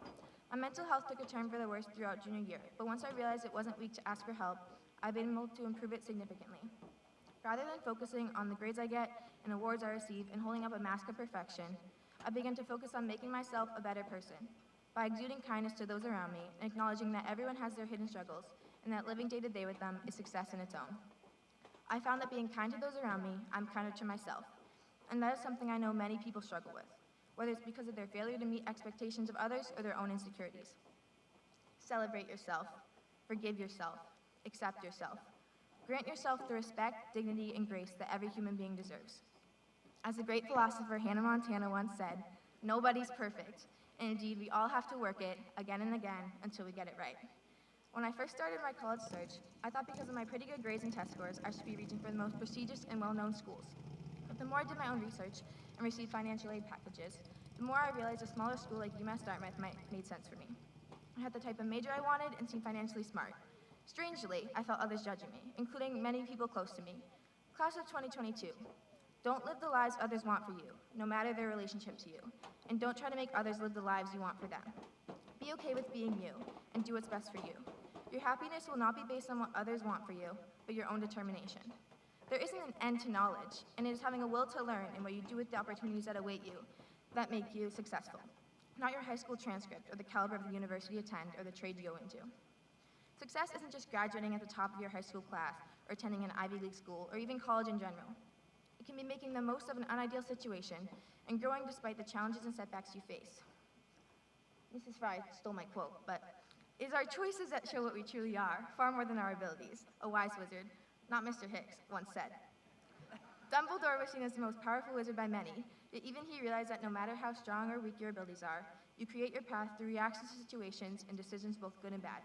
My mental health took a turn for the worse throughout junior year, but once I realized it wasn't weak to ask for help, I've been able to improve it significantly. Rather than focusing on the grades I get and awards I receive and holding up a mask of perfection, I began to focus on making myself a better person by exuding kindness to those around me and acknowledging that everyone has their hidden struggles and that living day to day with them is success in its own. I found that being kind to those around me, I'm kinder to myself. And that is something I know many people struggle with, whether it's because of their failure to meet expectations of others or their own insecurities. Celebrate yourself, forgive yourself, accept yourself. Grant yourself the respect, dignity, and grace that every human being deserves. As the great philosopher Hannah Montana once said, nobody's perfect, and indeed we all have to work it again and again until we get it right. When I first started my college search, I thought because of my pretty good grades and test scores, I should be reaching for the most prestigious and well-known schools. But the more I did my own research and received financial aid packages, the more I realized a smaller school like UMass Dartmouth might made sense for me. I had the type of major I wanted and seemed financially smart. Strangely, I felt others judging me, including many people close to me. Class of 2022. Don't live the lives others want for you, no matter their relationship to you. And don't try to make others live the lives you want for them. Be okay with being you, and do what's best for you. Your happiness will not be based on what others want for you, but your own determination. There isn't an end to knowledge, and it is having a will to learn and what you do with the opportunities that await you that make you successful. Not your high school transcript, or the caliber of the university you attend, or the trade you go into. Success isn't just graduating at the top of your high school class, or attending an Ivy League school, or even college in general. It can be making the most of an unideal situation and growing despite the challenges and setbacks you face. Mrs. Fry stole my quote, but it is our choices that show what we truly are, far more than our abilities, a wise wizard, not Mr. Hicks, once said. Dumbledore was seen as the most powerful wizard by many, yet even he realized that no matter how strong or weak your abilities are, you create your path through reactions to situations and decisions both good and bad.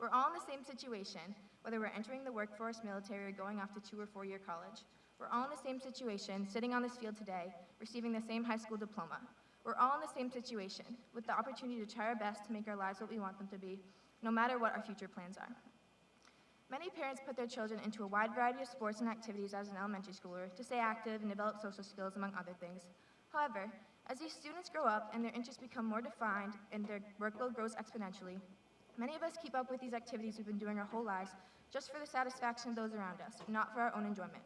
We're all in the same situation, whether we're entering the workforce, military, or going off to two or four year college. We're all in the same situation, sitting on this field today, receiving the same high school diploma. We're all in the same situation, with the opportunity to try our best to make our lives what we want them to be, no matter what our future plans are. Many parents put their children into a wide variety of sports and activities as an elementary schooler to stay active and develop social skills, among other things. However, as these students grow up and their interests become more defined and their workload grows exponentially, many of us keep up with these activities we've been doing our whole lives just for the satisfaction of those around us, not for our own enjoyment.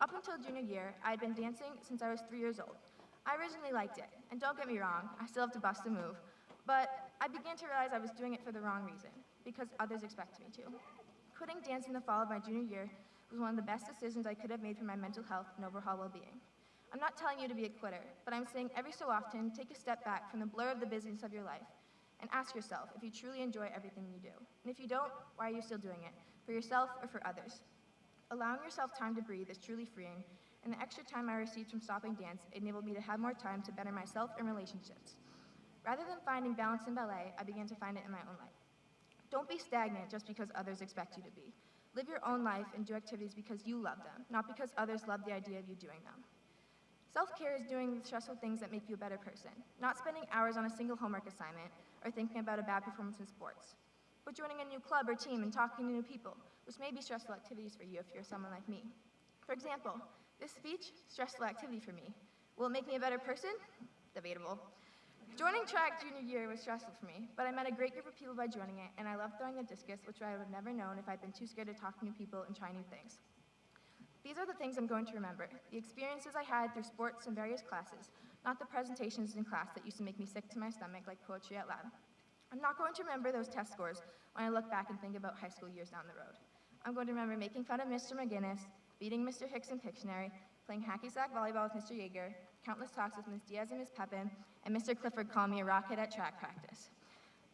Up until junior year, I had been dancing since I was three years old. I originally liked it, and don't get me wrong, I still have to bust a move, but I began to realize I was doing it for the wrong reason, because others expected me to. Quitting dance in the fall of my junior year was one of the best decisions I could have made for my mental health and overall well-being. I'm not telling you to be a quitter, but I'm saying every so often, take a step back from the blur of the business of your life and ask yourself if you truly enjoy everything you do. And if you don't, why are you still doing it? For yourself or for others? Allowing yourself time to breathe is truly freeing, and the extra time I received from stopping dance enabled me to have more time to better myself and relationships. Rather than finding balance in ballet, I began to find it in my own life. Don't be stagnant just because others expect you to be. Live your own life and do activities because you love them, not because others love the idea of you doing them. Self care is doing the stressful things that make you a better person, not spending hours on a single homework assignment or thinking about a bad performance in sports, but joining a new club or team and talking to new people, which may be stressful activities for you if you're someone like me. For example, this speech, stressful activity for me. Will it make me a better person? Debatable. Joining track junior year was stressful for me, but I met a great group of people by joining it, and I loved throwing the discus, which I would have never known if I'd been too scared to talk to new people and try new things. These are the things I'm going to remember the experiences I had through sports and various classes, not the presentations in class that used to make me sick to my stomach like poetry out loud. I'm not going to remember those test scores when I look back and think about high school years down the road. I'm going to remember making fun of Mr. McGinnis, beating Mr. Hicks in Pictionary, playing hacky sack volleyball with Mr. Yeager, countless talks with Ms. Diaz and Ms. Pepin, and Mr. Clifford calling me a rocket at track practice.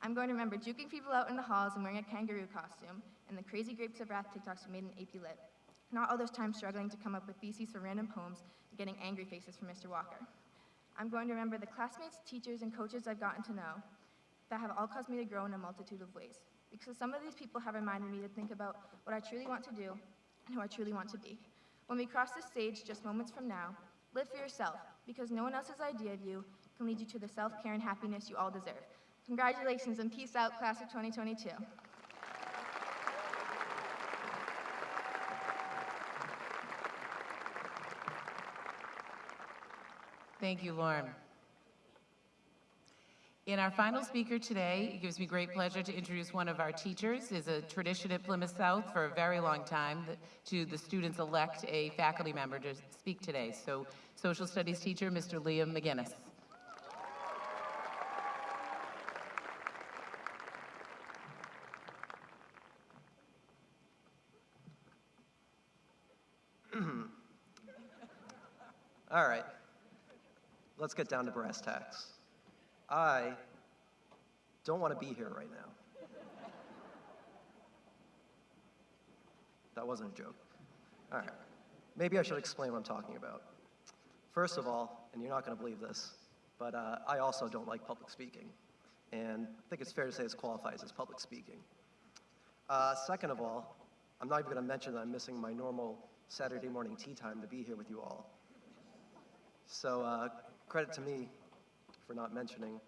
I'm going to remember juking people out in the halls and wearing a kangaroo costume, and the crazy grapes of wrath TikToks we made in AP Lit. Not all those times struggling to come up with theses for random poems and getting angry faces from Mr. Walker. I'm going to remember the classmates, teachers, and coaches I've gotten to know that have all caused me to grow in a multitude of ways. Because some of these people have reminded me to think about what I truly want to do and who I truly want to be. When we cross this stage just moments from now, live for yourself, because no one else's idea of you can lead you to the self care and happiness you all deserve. Congratulations and peace out, class of 2022. Thank you, Lauren. And our final speaker today, it gives me great pleasure to introduce one of our teachers, is a tradition at Plymouth South for a very long time to the students elect a faculty member to speak today. So, social studies teacher, Mr. Liam McGinnis. All right. Let's get down to brass tacks. I don't want to be here right now. That wasn't a joke. All right. Maybe I should explain what I'm talking about. First of all, and you're not going to believe this, but uh, I also don't like public speaking. And I think it's fair to say this qualifies as public speaking. Uh, second of all, I'm not even going to mention that I'm missing my normal Saturday morning tea time to be here with you all. So uh, credit to me for not mentioning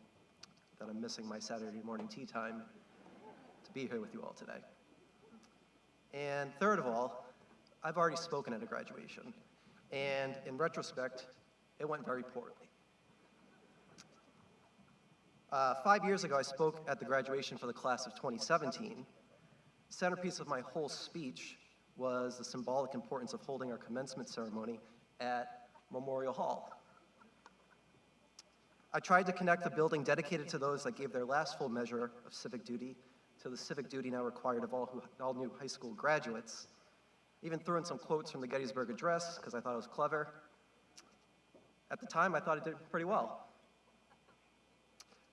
that I'm missing my Saturday morning tea time to be here with you all today. And third of all, I've already spoken at a graduation, and in retrospect, it went very poorly. Uh, five years ago, I spoke at the graduation for the class of 2017. Centerpiece of my whole speech was the symbolic importance of holding our commencement ceremony at Memorial Hall. I tried to connect the building dedicated to those that gave their last full measure of civic duty to the civic duty now required of all, who, all new high school graduates. Even threw in some quotes from the Gettysburg Address because I thought it was clever. At the time, I thought it did pretty well.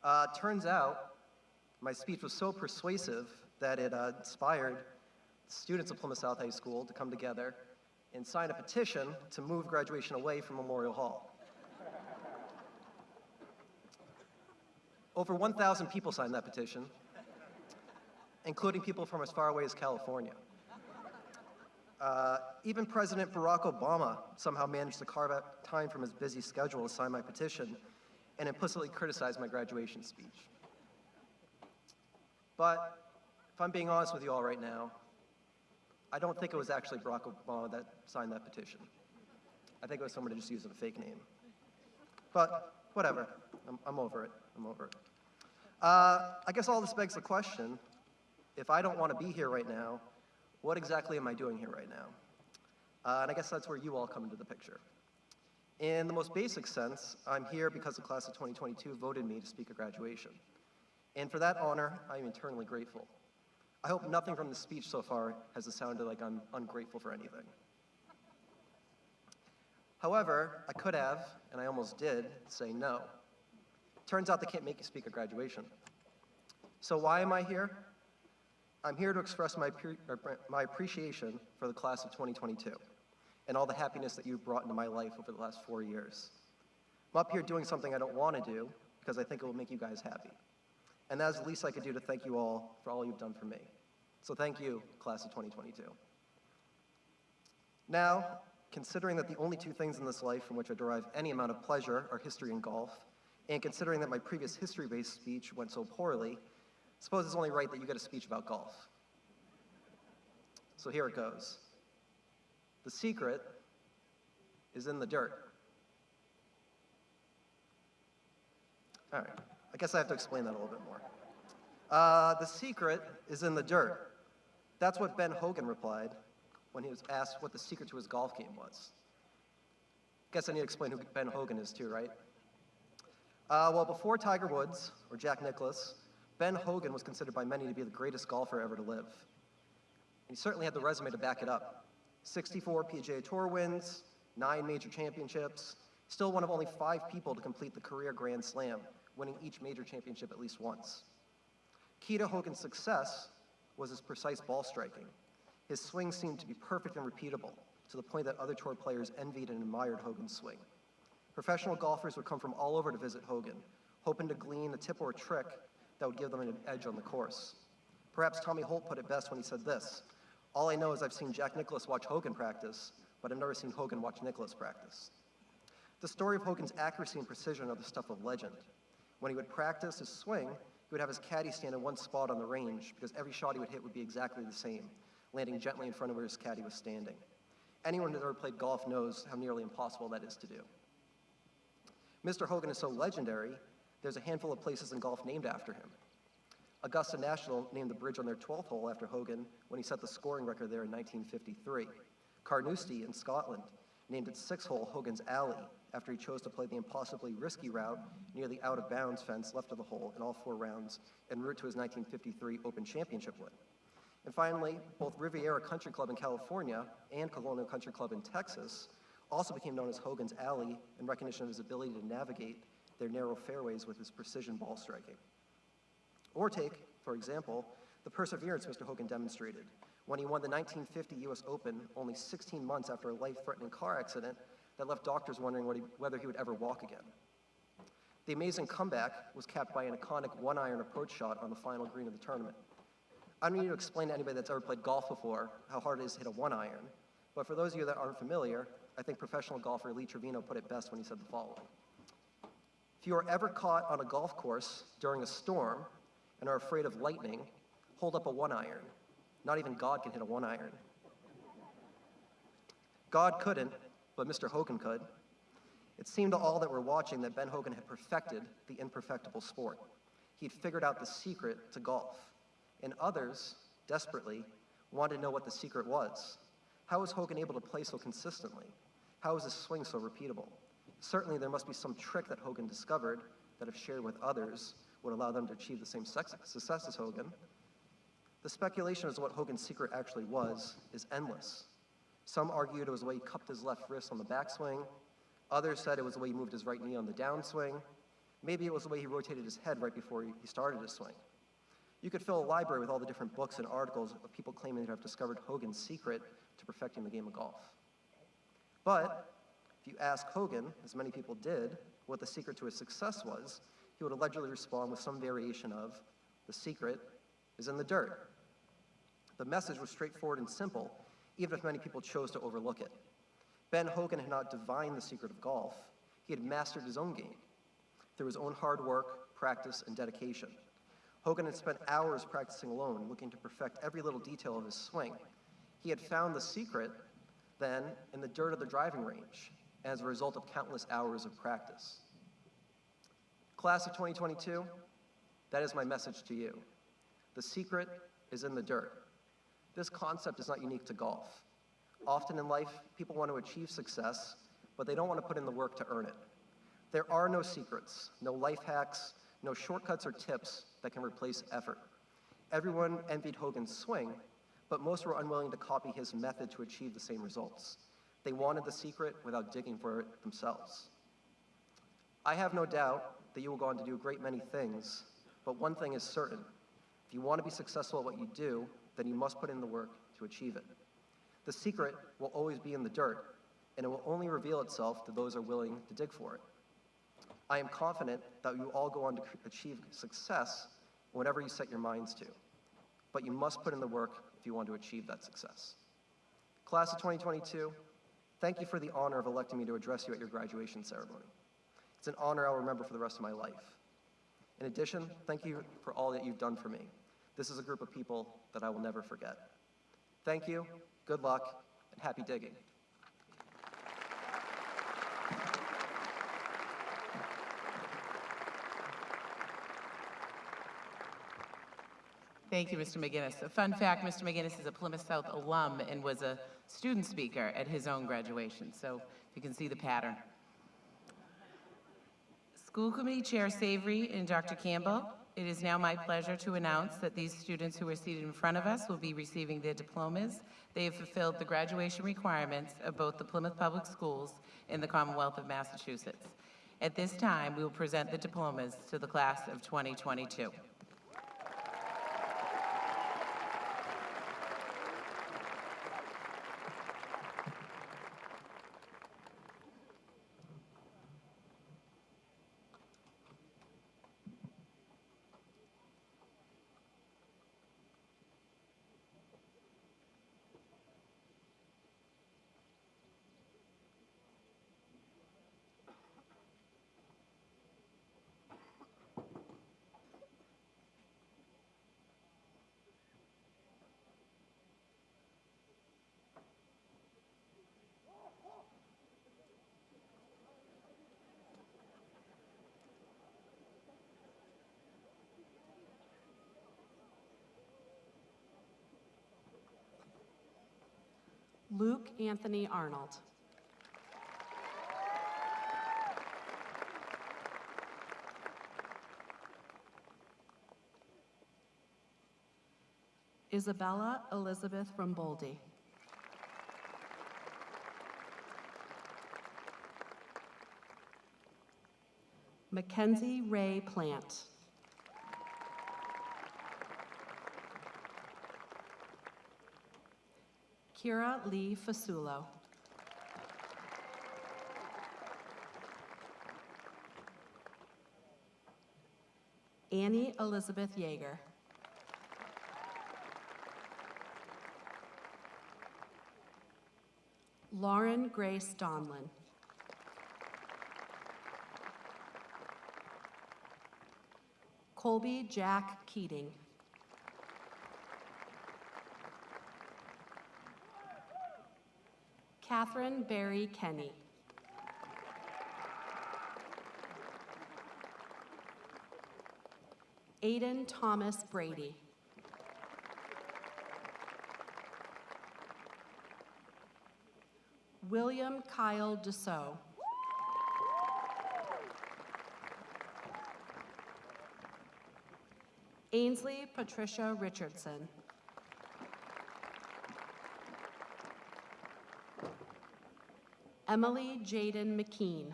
Uh, turns out, my speech was so persuasive that it uh, inspired students of Plymouth South High School to come together and sign a petition to move graduation away from Memorial Hall. Over 1,000 people signed that petition, including people from as far away as California. Uh, even President Barack Obama somehow managed to carve out time from his busy schedule to sign my petition and implicitly criticize my graduation speech. But if I'm being honest with you all right now, I don't think it was actually Barack Obama that signed that petition. I think it was someone who just used a fake name. But whatever, I'm, I'm over it. I'm over it. Uh, I guess all this begs the question if I don't want to be here right now, what exactly am I doing here right now? Uh, and I guess that's where you all come into the picture. In the most basic sense, I'm here because the class of 2022 voted me to speak at graduation. And for that honor, I am eternally grateful. I hope nothing from the speech so far has sounded like I'm ungrateful for anything. However, I could have, and I almost did, say no. Turns out they can't make you speak at graduation. So why am I here? I'm here to express my, my appreciation for the class of 2022 and all the happiness that you've brought into my life over the last four years. I'm up here doing something I don't want to do because I think it will make you guys happy. And that is the least I could do to thank you all for all you've done for me. So thank you, class of 2022. Now, considering that the only two things in this life from which I derive any amount of pleasure are history and golf, and considering that my previous history-based speech went so poorly, I suppose it's only right that you get a speech about golf. So here it goes. The secret is in the dirt. All right, I guess I have to explain that a little bit more. Uh, the secret is in the dirt. That's what Ben Hogan replied when he was asked what the secret to his golf game was. Guess I need to explain who Ben Hogan is too, right? Uh, well, before Tiger Woods or Jack Nicklaus, Ben Hogan was considered by many to be the greatest golfer ever to live. He certainly had the resume to back it up. 64 PGA Tour wins, nine major championships, still one of only five people to complete the career Grand Slam, winning each major championship at least once. Key to Hogan's success was his precise ball striking. His swing seemed to be perfect and repeatable, to the point that other tour players envied and admired Hogan's swing. Professional golfers would come from all over to visit Hogan, hoping to glean a tip or a trick that would give them an edge on the course. Perhaps Tommy Bolt put it best when he said this, all I know is I've seen Jack Nicklaus watch Hogan practice, but I've never seen Hogan watch Nicklaus practice. The story of Hogan's accuracy and precision are the stuff of legend. When he would practice his swing, he would have his caddy stand in one spot on the range because every shot he would hit would be exactly the same, landing gently in front of where his caddy was standing. Anyone who's ever played golf knows how nearly impossible that is to do. Mr. Hogan is so legendary, there's a handful of places in golf named after him. Augusta National named the bridge on their 12th hole after Hogan when he set the scoring record there in 1953. Carnoustie in Scotland named its sixth hole Hogan's Alley after he chose to play the impossibly risky route near the out of bounds fence left of the hole in all four rounds en route to his 1953 Open Championship win. And finally, both Riviera Country Club in California and Colonial Country Club in Texas also became known as Hogan's Alley in recognition of his ability to navigate their narrow fairways with his precision ball striking. Or take, for example, the perseverance Mr. Hogan demonstrated when he won the 1950 US Open only 16 months after a life-threatening car accident that left doctors wondering he, whether he would ever walk again. The amazing comeback was capped by an iconic one-iron approach shot on the final green of the tournament. I don't need to explain to anybody that's ever played golf before how hard it is to hit a one-iron, but for those of you that aren't familiar, I think professional golfer Lee Trevino put it best when he said the following. If you are ever caught on a golf course during a storm and are afraid of lightning, hold up a one iron. Not even God can hit a one iron. God couldn't, but Mr. Hogan could. It seemed to all that were watching that Ben Hogan had perfected the imperfectible sport. He'd figured out the secret to golf. And others, desperately, wanted to know what the secret was. How was Hogan able to play so consistently? How this swing so repeatable? Certainly, there must be some trick that Hogan discovered that, if shared with others, would allow them to achieve the same success as Hogan. The speculation as to what Hogan's secret actually was is endless. Some argued it was the way he cupped his left wrist on the backswing. Others said it was the way he moved his right knee on the downswing. Maybe it was the way he rotated his head right before he started his swing. You could fill a library with all the different books and articles of people claiming to have discovered Hogan's secret to perfecting the game of golf. But if you ask Hogan, as many people did, what the secret to his success was, he would allegedly respond with some variation of, the secret is in the dirt. The message was straightforward and simple, even if many people chose to overlook it. Ben Hogan had not divined the secret of golf, he had mastered his own game through his own hard work, practice, and dedication. Hogan had spent hours practicing alone, looking to perfect every little detail of his swing. He had found the secret, then, in the dirt of the driving range, as a result of countless hours of practice. Class of 2022, that is my message to you. The secret is in the dirt. This concept is not unique to golf. Often in life, people want to achieve success, but they don't want to put in the work to earn it. There are no secrets, no life hacks, no shortcuts or tips that can replace effort. Everyone envied Hogan's swing, but most were unwilling to copy his method to achieve the same results. They wanted the secret without digging for it themselves. I have no doubt that you will go on to do a great many things, but one thing is certain. If you want to be successful at what you do, then you must put in the work to achieve it. The secret will always be in the dirt, and it will only reveal itself to those who are willing to dig for it. I am confident that you all go on to achieve success whatever you set your minds to, but you must put in the work if you want to achieve that success. Class of 2022, thank you for the honor of electing me to address you at your graduation ceremony. It's an honor I'll remember for the rest of my life. In addition, thank you for all that you've done for me. This is a group of people that I will never forget. Thank you, good luck, and happy digging. Thank you, Mr. McGinnis. A fun fact, Mr. McGinnis is a Plymouth South alum and was a student speaker at his own graduation, so you can see the pattern. School Committee Chair Savory and Dr. Campbell, it is now my pleasure to announce that these students who are seated in front of us will be receiving their diplomas. They have fulfilled the graduation requirements of both the Plymouth Public Schools and the Commonwealth of Massachusetts. At this time, we will present the diplomas to the class of 2022. Luke Anthony Arnold. Isabella Elizabeth Ramboldi. Mackenzie Ray Plant. Kira Lee Fasulo. Annie Elizabeth Yeager. Lauren Grace Donlin. Colby Jack Keating. Catherine Barry Kenny. Aiden Thomas Brady. William Kyle Deso. Ainsley Patricia Richardson. Emily Jaden McKean.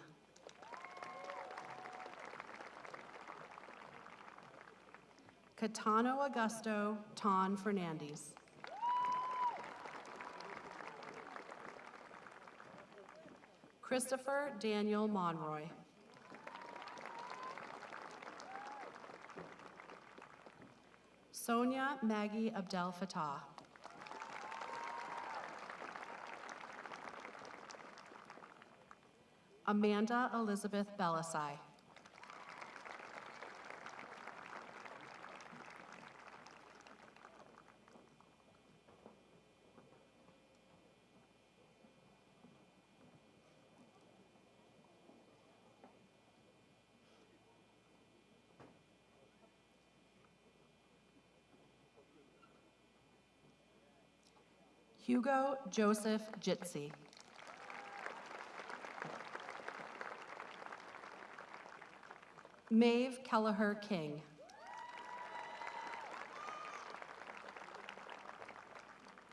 Catano Augusto Ton Fernandez. Christopher Daniel Monroy. Sonia Maggie Abdel Fattah. Amanda Elizabeth Belisai. Hugo Joseph Jitsi. Maeve Kelleher King.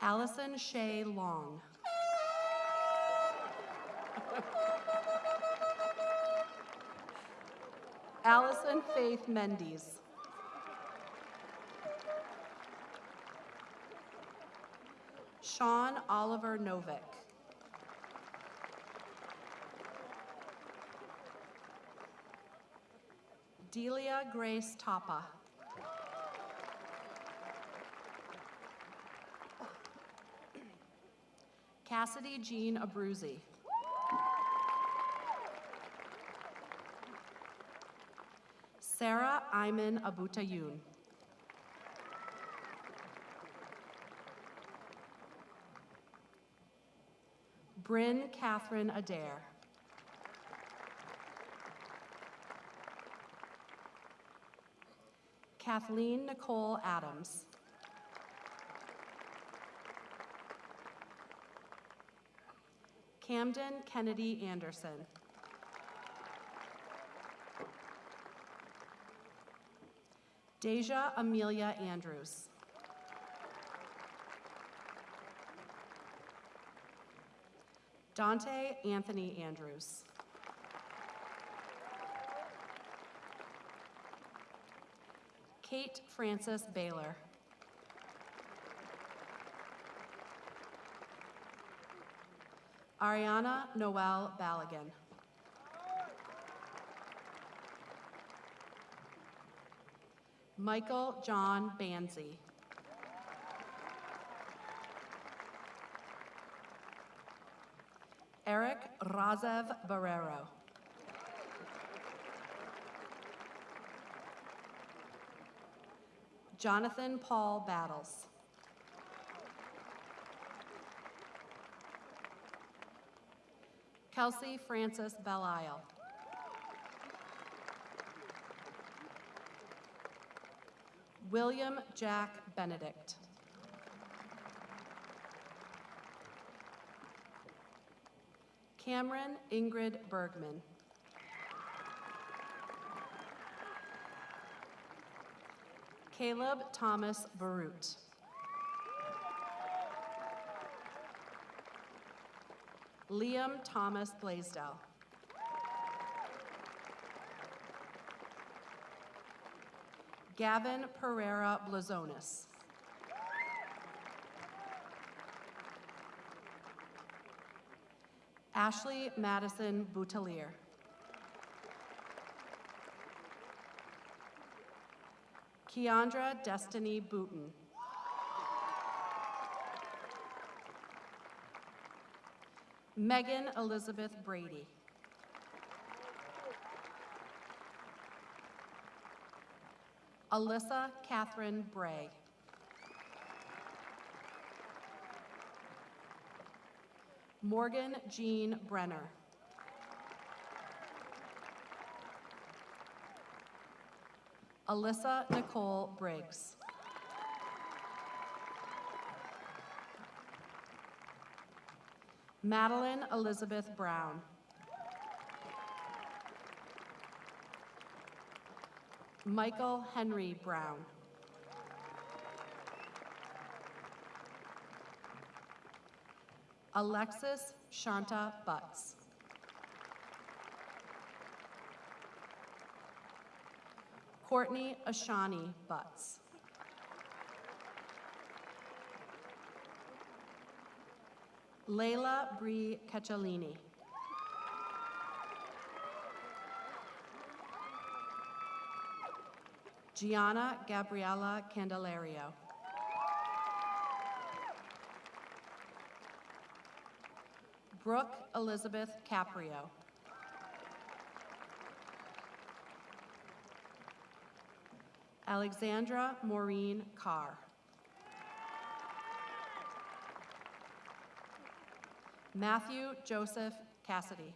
Allison Shea Long. <laughs> Allison Faith Mendes. Sean Oliver Novick. Delia Grace Tapa. Cassidy Jean Abruzzi. Sarah Iman Abutayun. Bryn Catherine Adair. Kathleen Nicole Adams. Camden Kennedy Anderson. Deja Amelia Andrews. Dante Anthony Andrews. Kate Frances Baylor. Ariana Noel Balligan. Michael John Banzi. Eric Razev Barrero. Jonathan Paul Battles. Kelsey Frances Belisle. William Jack Benedict. Cameron Ingrid Bergman. Caleb Thomas Barut. Liam Thomas Blaisdell. Gavin Pereira Blazonis. Ashley Madison Boutelier. Keandra Destiny Booton. Megan Elizabeth Brady. Alyssa Catherine Bray. Morgan Jean Brenner. Alyssa Nicole Briggs. Madeline Elizabeth Brown. Michael Henry Brown. Alexis Shanta Butts. Courtney Ashani Butts. Layla Bree Cacciolini. Gianna Gabriela Candelario. Brooke Elizabeth Caprio. Alexandra Maureen Carr. Matthew Joseph Cassidy.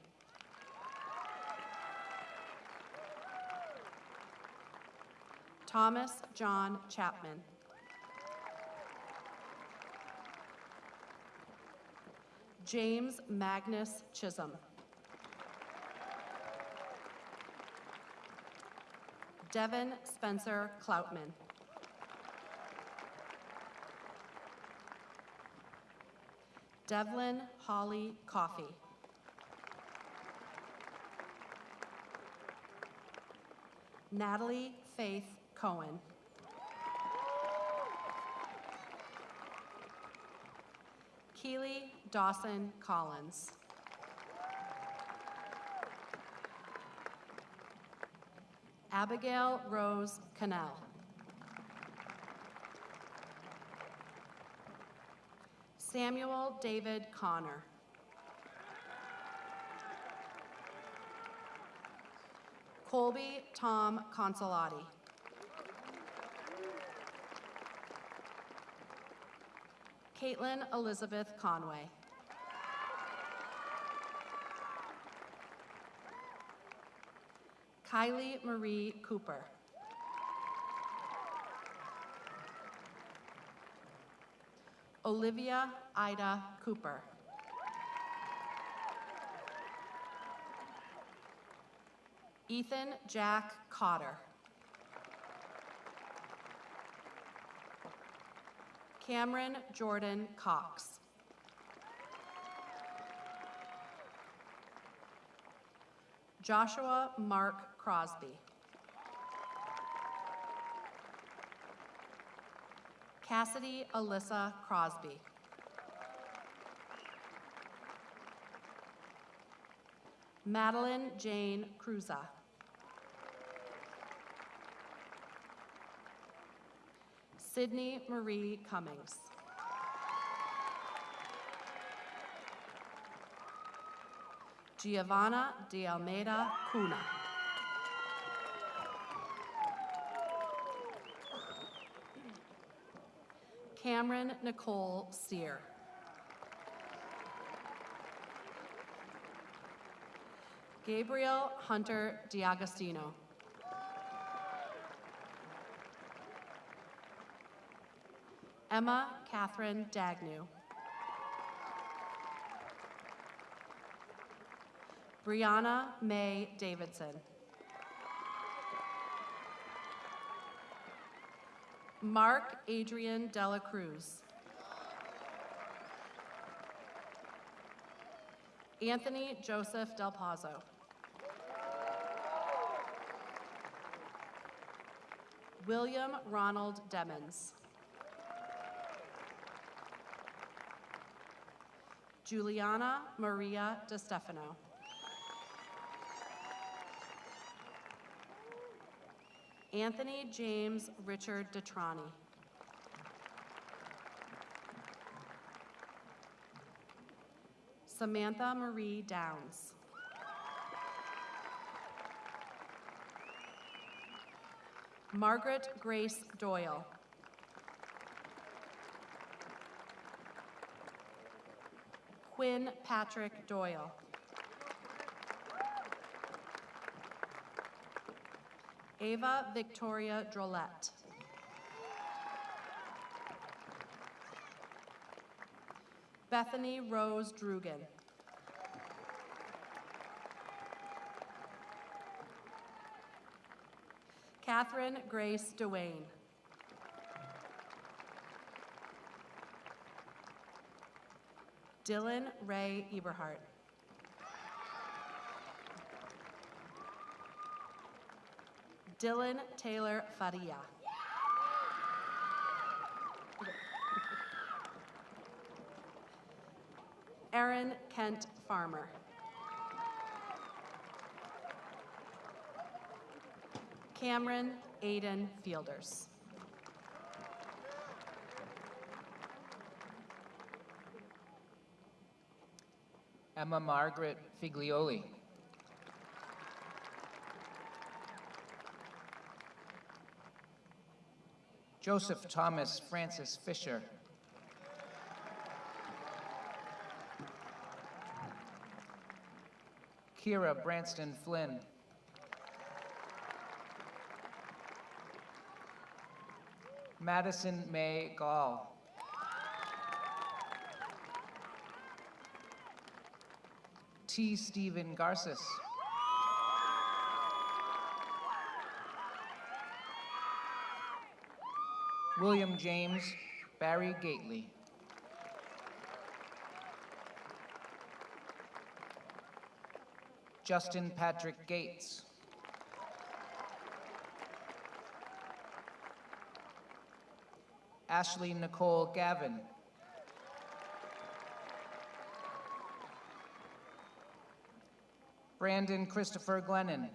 Thomas John Chapman. James Magnus Chisholm. Devin Spencer Cloutman. Devlin Holly Coffey. Natalie Faith Cohen. Keely Dawson Collins. Abigail Rose Cannell. Samuel David Connor. Colby Tom Consolati. Caitlin Elizabeth Conway. Kylie Marie Cooper. Olivia Ida Cooper. Ethan Jack Cotter. Cameron Jordan Cox. Joshua Mark Crosby. Cassidy Alyssa Crosby. Madeline Jane Cruza. Sydney Marie Cummings. Giovanna de Almeida Cuna. Cameron Nicole Steer. Gabriel Hunter Diagostino. Emma Catherine Dagnew. Brianna May Davidson. Mark Adrian Dela Cruz. Anthony Joseph Del Pazo. William Ronald Demons. Juliana Maria De Stefano. Anthony James Richard Detrani. Samantha Marie Downs. Margaret Grace Doyle. Quinn Patrick Doyle. Ava Victoria Drolette. Bethany Rose Drugan. Catherine Grace Dewayne. Dylan Ray Eberhart. Dylan Taylor Faria. Aaron Kent Farmer. Cameron Aiden Fielders. Emma Margaret Figlioli. Joseph Thomas Francis Fisher. Kira Branston Flynn. Madison May Gall. T. Stephen Garces. William James Barry Gately. Justin Patrick Gates. Ashley Nicole Gavin. Brandon Christopher Glennon.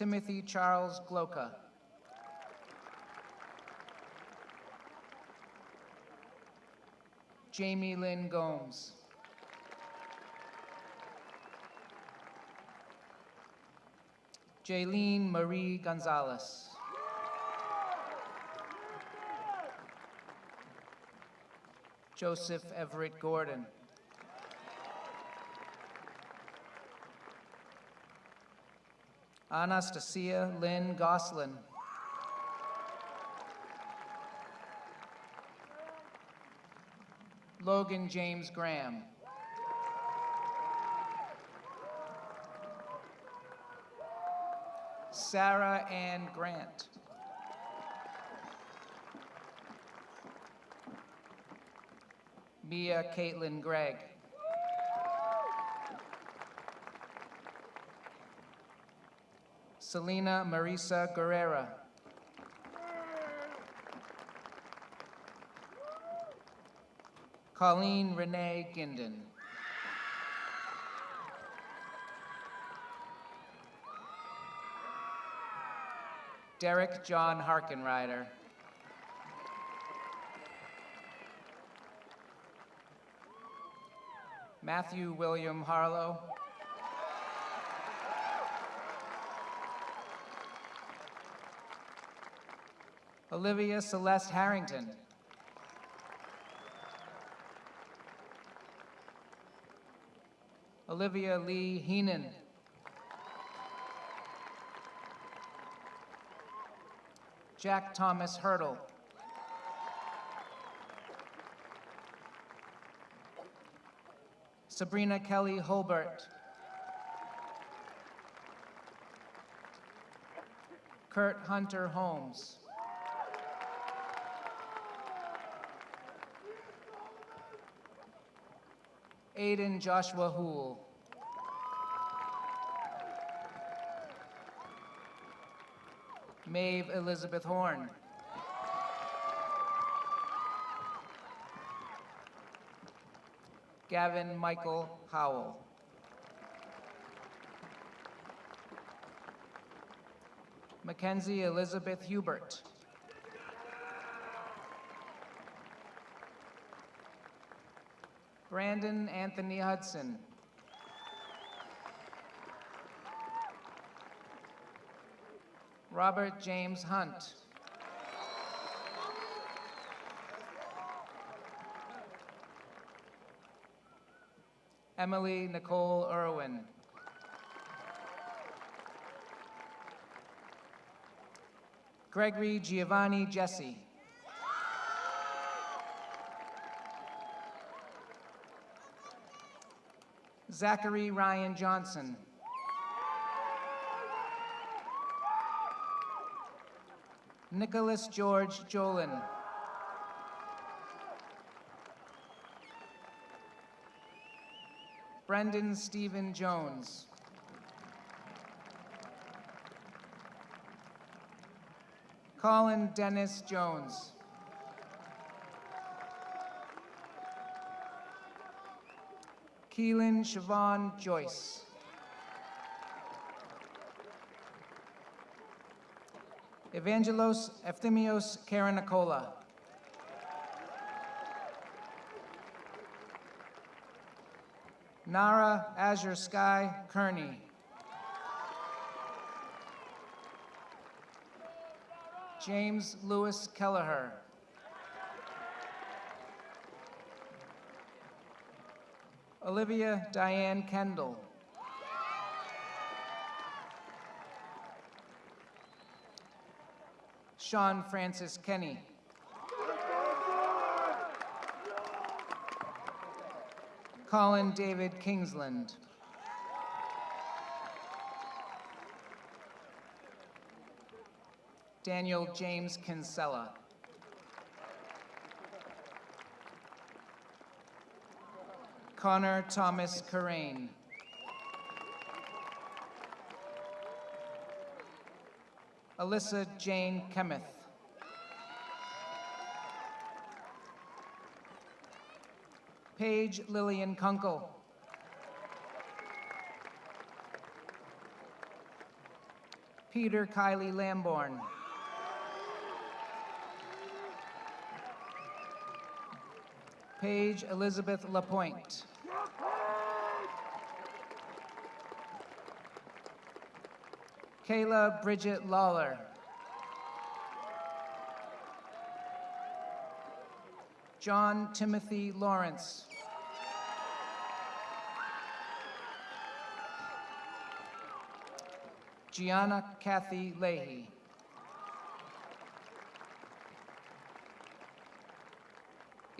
Timothy Charles Gloca. Jamie Lynn Gomes. Jaylene Marie Gonzalez. Joseph Everett Gordon. Anastasia Lynn Goslin. Logan James Graham. Sarah Ann Grant. Mia Caitlin Gregg. Selena Marisa Guerrera. Colleen Renee Ginden. Derek John Harkenrider. Matthew William Harlow. Olivia Celeste Harrington. Olivia Lee Heenan. Jack Thomas Hurdle. Sabrina Kelly Holbert. Kurt Hunter Holmes. Aiden Joshua Hool. Maeve Elizabeth Horn. Gavin Michael Howell. Mackenzie Elizabeth Hubert. Brandon Anthony Hudson. Robert James Hunt. Emily Nicole Irwin. Gregory Giovanni Jesse. Zachary Ryan Johnson. Nicholas George Jolin. Brendan Stephen Jones. Colin Dennis Jones. Keelan Siobhan Joyce. Evangelos Efthymios Karanakola. Nara Azure Sky Kearney. James Lewis Kelleher. Olivia Diane Kendall. Sean Francis Kenny. Colin David Kingsland. Daniel James Kinsella. Connor Thomas Corain. Alyssa Jane Kemeth. Paige Lillian Kunkel. Peter Kiley Lamborn. Paige Elizabeth Lapointe. Kayla Bridget Lawler. John Timothy Lawrence. Gianna Kathy Leahy.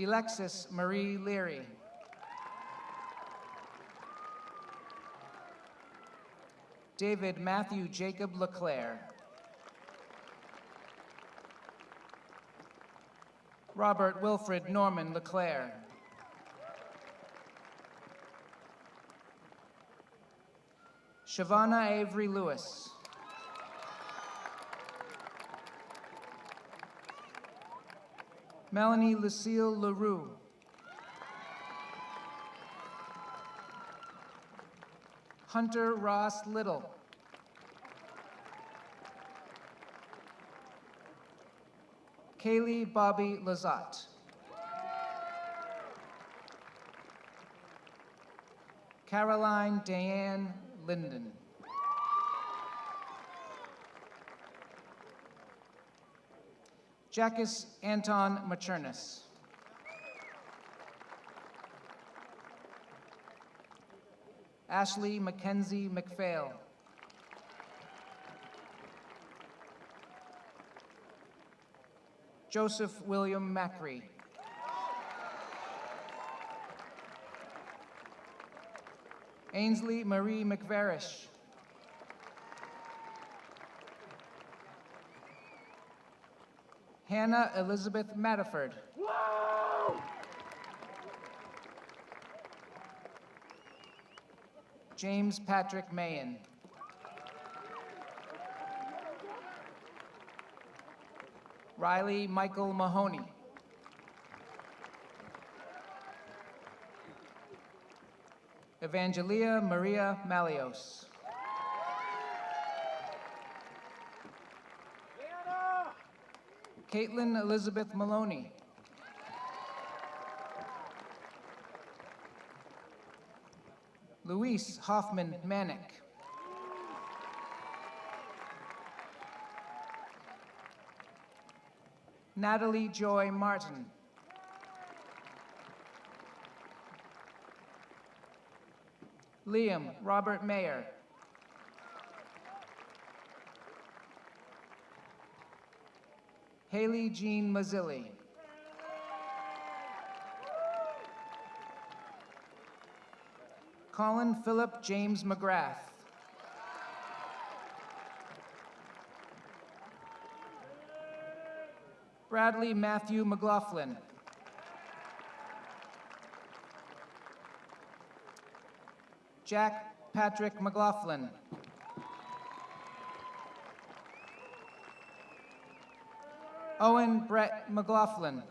Alexis Marie Leary. David Matthew Jacob LeClaire. Robert Wilfred Norman LeClaire. Shavana Avery Lewis. Melanie Lucille LaRue. Hunter Ross Little. Kaylee Bobby Lazat. Caroline Diane Linden. Jackus Anton Machernis. Ashley Mackenzie McPhail. Joseph William Macri. Ainsley Marie McVarish. Hannah Elizabeth Matterford. James Patrick Mayen. Riley Michael Mahoney. Evangelia Maria Malios. Caitlin Elizabeth Maloney. Luis Hoffman Manick. Natalie Joy Martin. Liam Robert Mayer. Haley Jean Mazzilli. Colin Philip James McGrath. Bradley Matthew McLaughlin. Jack Patrick McLaughlin. Owen Brett McLaughlin.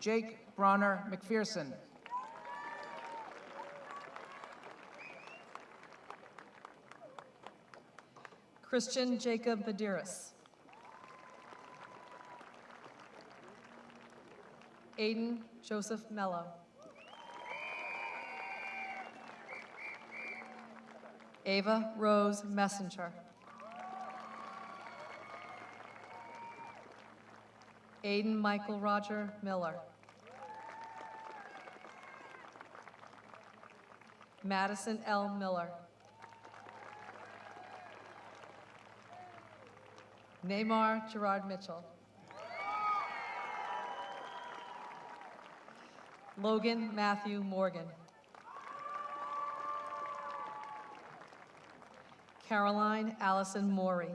Jake Bronner McPherson. Christian Jacob Badiris. Aiden Joseph Mello. Ava Rose Messenger. Aiden Michael Roger Miller. Madison L. Miller. Neymar Gerard Mitchell. Logan Matthew Morgan. Caroline Allison Morey.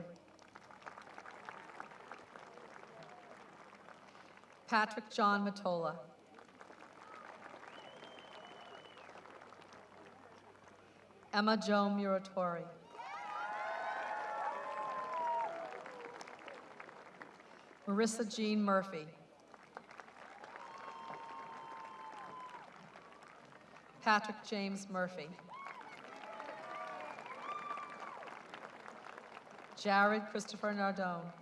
Patrick John Matola. Emma Jo Muratori. Marissa Jean Murphy. Patrick James Murphy. Jared Christopher Nardone.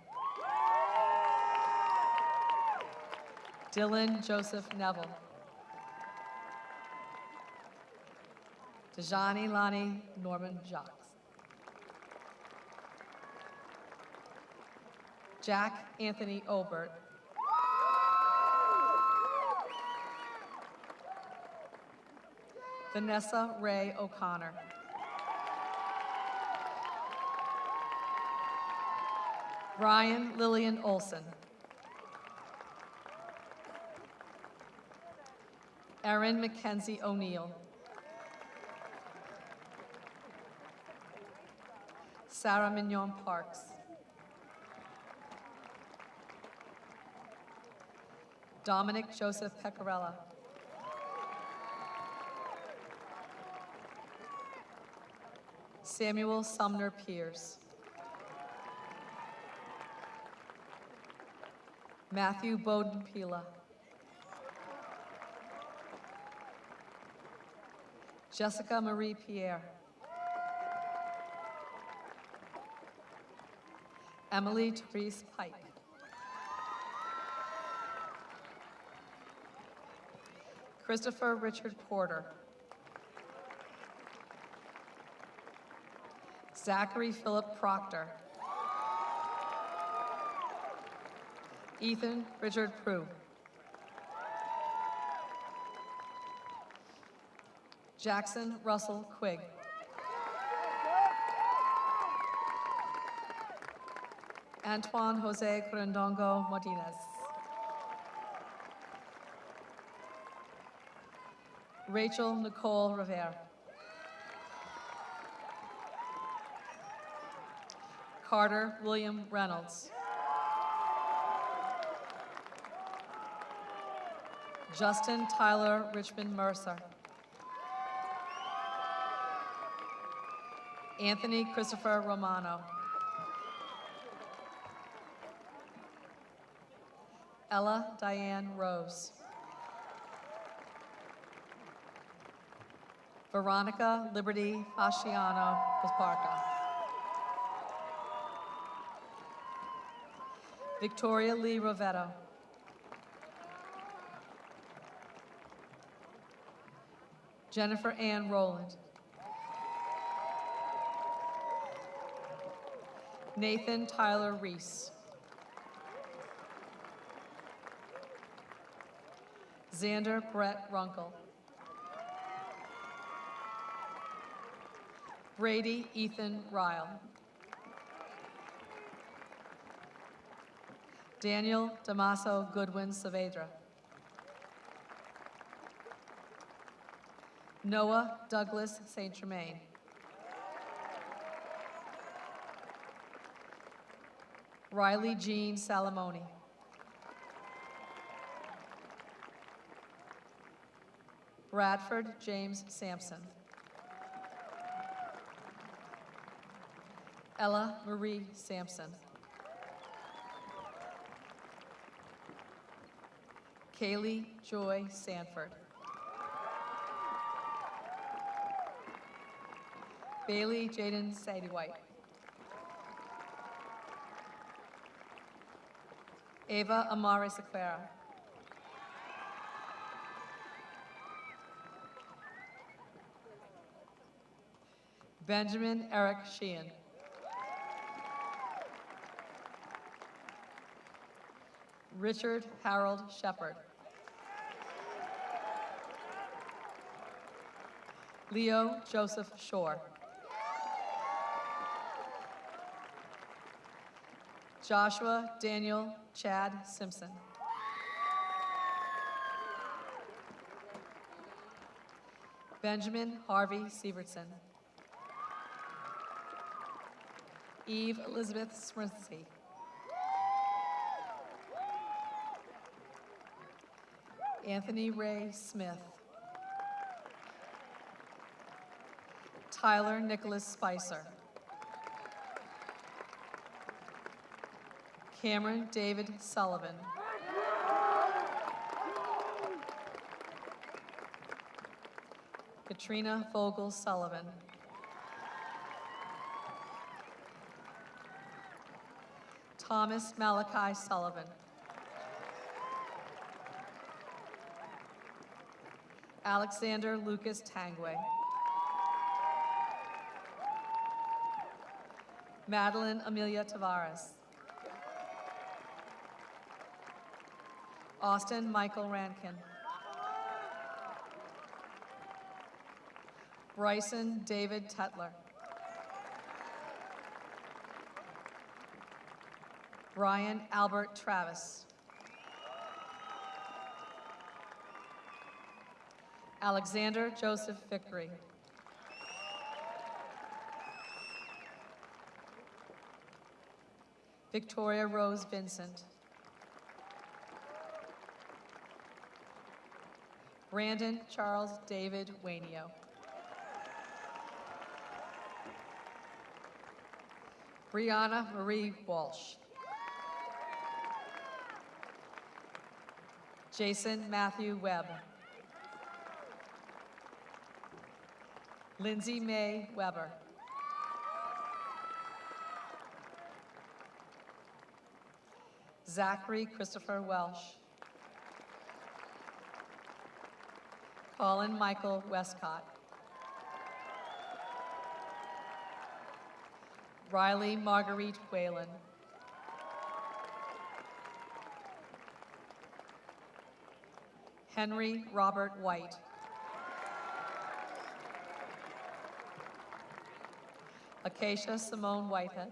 Dylan Joseph Neville. Dejani Lani Norman Jacques. Jack Anthony Obert. Vanessa Ray O'Connor. Brian Lillian Olson. Erin Mackenzie O'Neill. Sarah Mignon Parks. Dominic Joseph Pecorella. Samuel Sumner Pierce. Matthew Bowden Pila. Jessica Marie Pierre. Emily Therese Pike. Christopher Richard Porter. Zachary Philip Proctor. Ethan Richard Prue. Jackson Russell Quigg. Antoine Jose Grandongo Martinez. Rachel Nicole Rivera. Carter William Reynolds. Justin Tyler Richmond Mercer. Anthony Christopher Romano. Ella Diane Rose. Veronica Liberty Fasciano Pasparca. Victoria Lee Rovetto. Jennifer Ann Rowland. Nathan Tyler Reese. Xander Brett Runkle. Brady Ethan Ryle. Daniel Damaso Goodwin Saavedra. Noah Douglas St. Germain. Riley Jean Salamoni. Bradford James Sampson. Ella Marie Sampson. Kaylee Joy Sanford. Bailey Jaden Sadie Ava Amari Sequeira. Benjamin Eric Sheehan. Richard Harold Shepard. Leo Joseph Shore. Joshua Daniel Chad Simpson. Benjamin Harvey Severson. Eve Elizabeth Swinsky. Anthony Ray Smith. Tyler Nicholas Spicer. Cameron David Sullivan. Katrina Vogel Sullivan. Thomas Malachi Sullivan. Alexander Lucas Tangway. Madeline Amelia Tavares. Austin Michael Rankin. Bryson David Tetler. Brian Albert Travis. Alexander Joseph Vickery. Victoria Rose Vincent. Brandon Charles David Wainio. Brianna Marie Walsh. Jason Matthew Webb. Lindsay May Weber. Zachary Christopher Welsh. Colin Michael Westcott. Riley Marguerite Whalen. Henry Robert White. Acacia Simone Whitehead.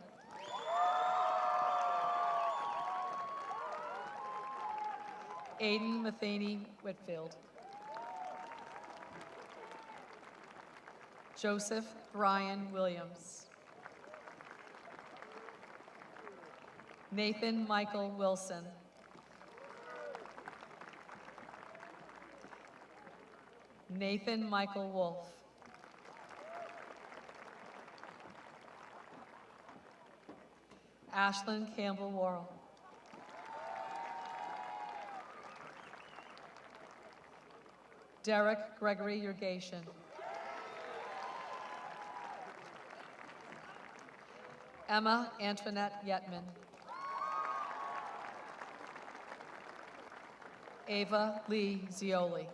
Aiden Matheny Whitfield. Joseph Brian Williams. Nathan Michael Wilson. Nathan Michael Wolf. Ashlyn Campbell Worrell. Derek Gregory Yurgation. Emma Antoinette Yetman. Ava Lee Zioli.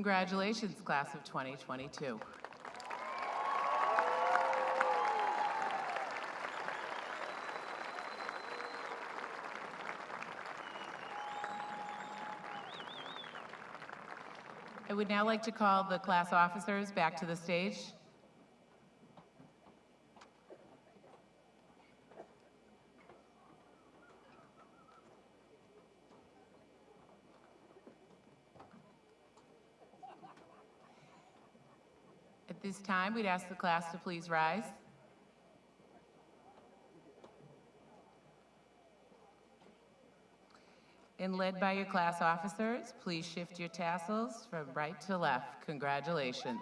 Congratulations, class of 2022. I would now like to call the class officers back to the stage. This time, we'd ask the class to please rise. And led by your class officers, please shift your tassels from right to left. Congratulations.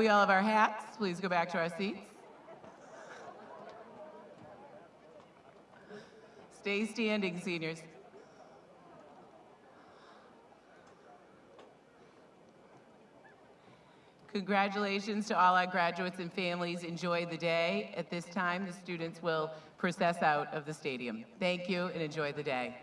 We all have our hats, please go back to our seats. Stay standing, seniors. Congratulations to all our graduates and families. Enjoy the day. At this time, the students will process out of the stadium. Thank you and enjoy the day.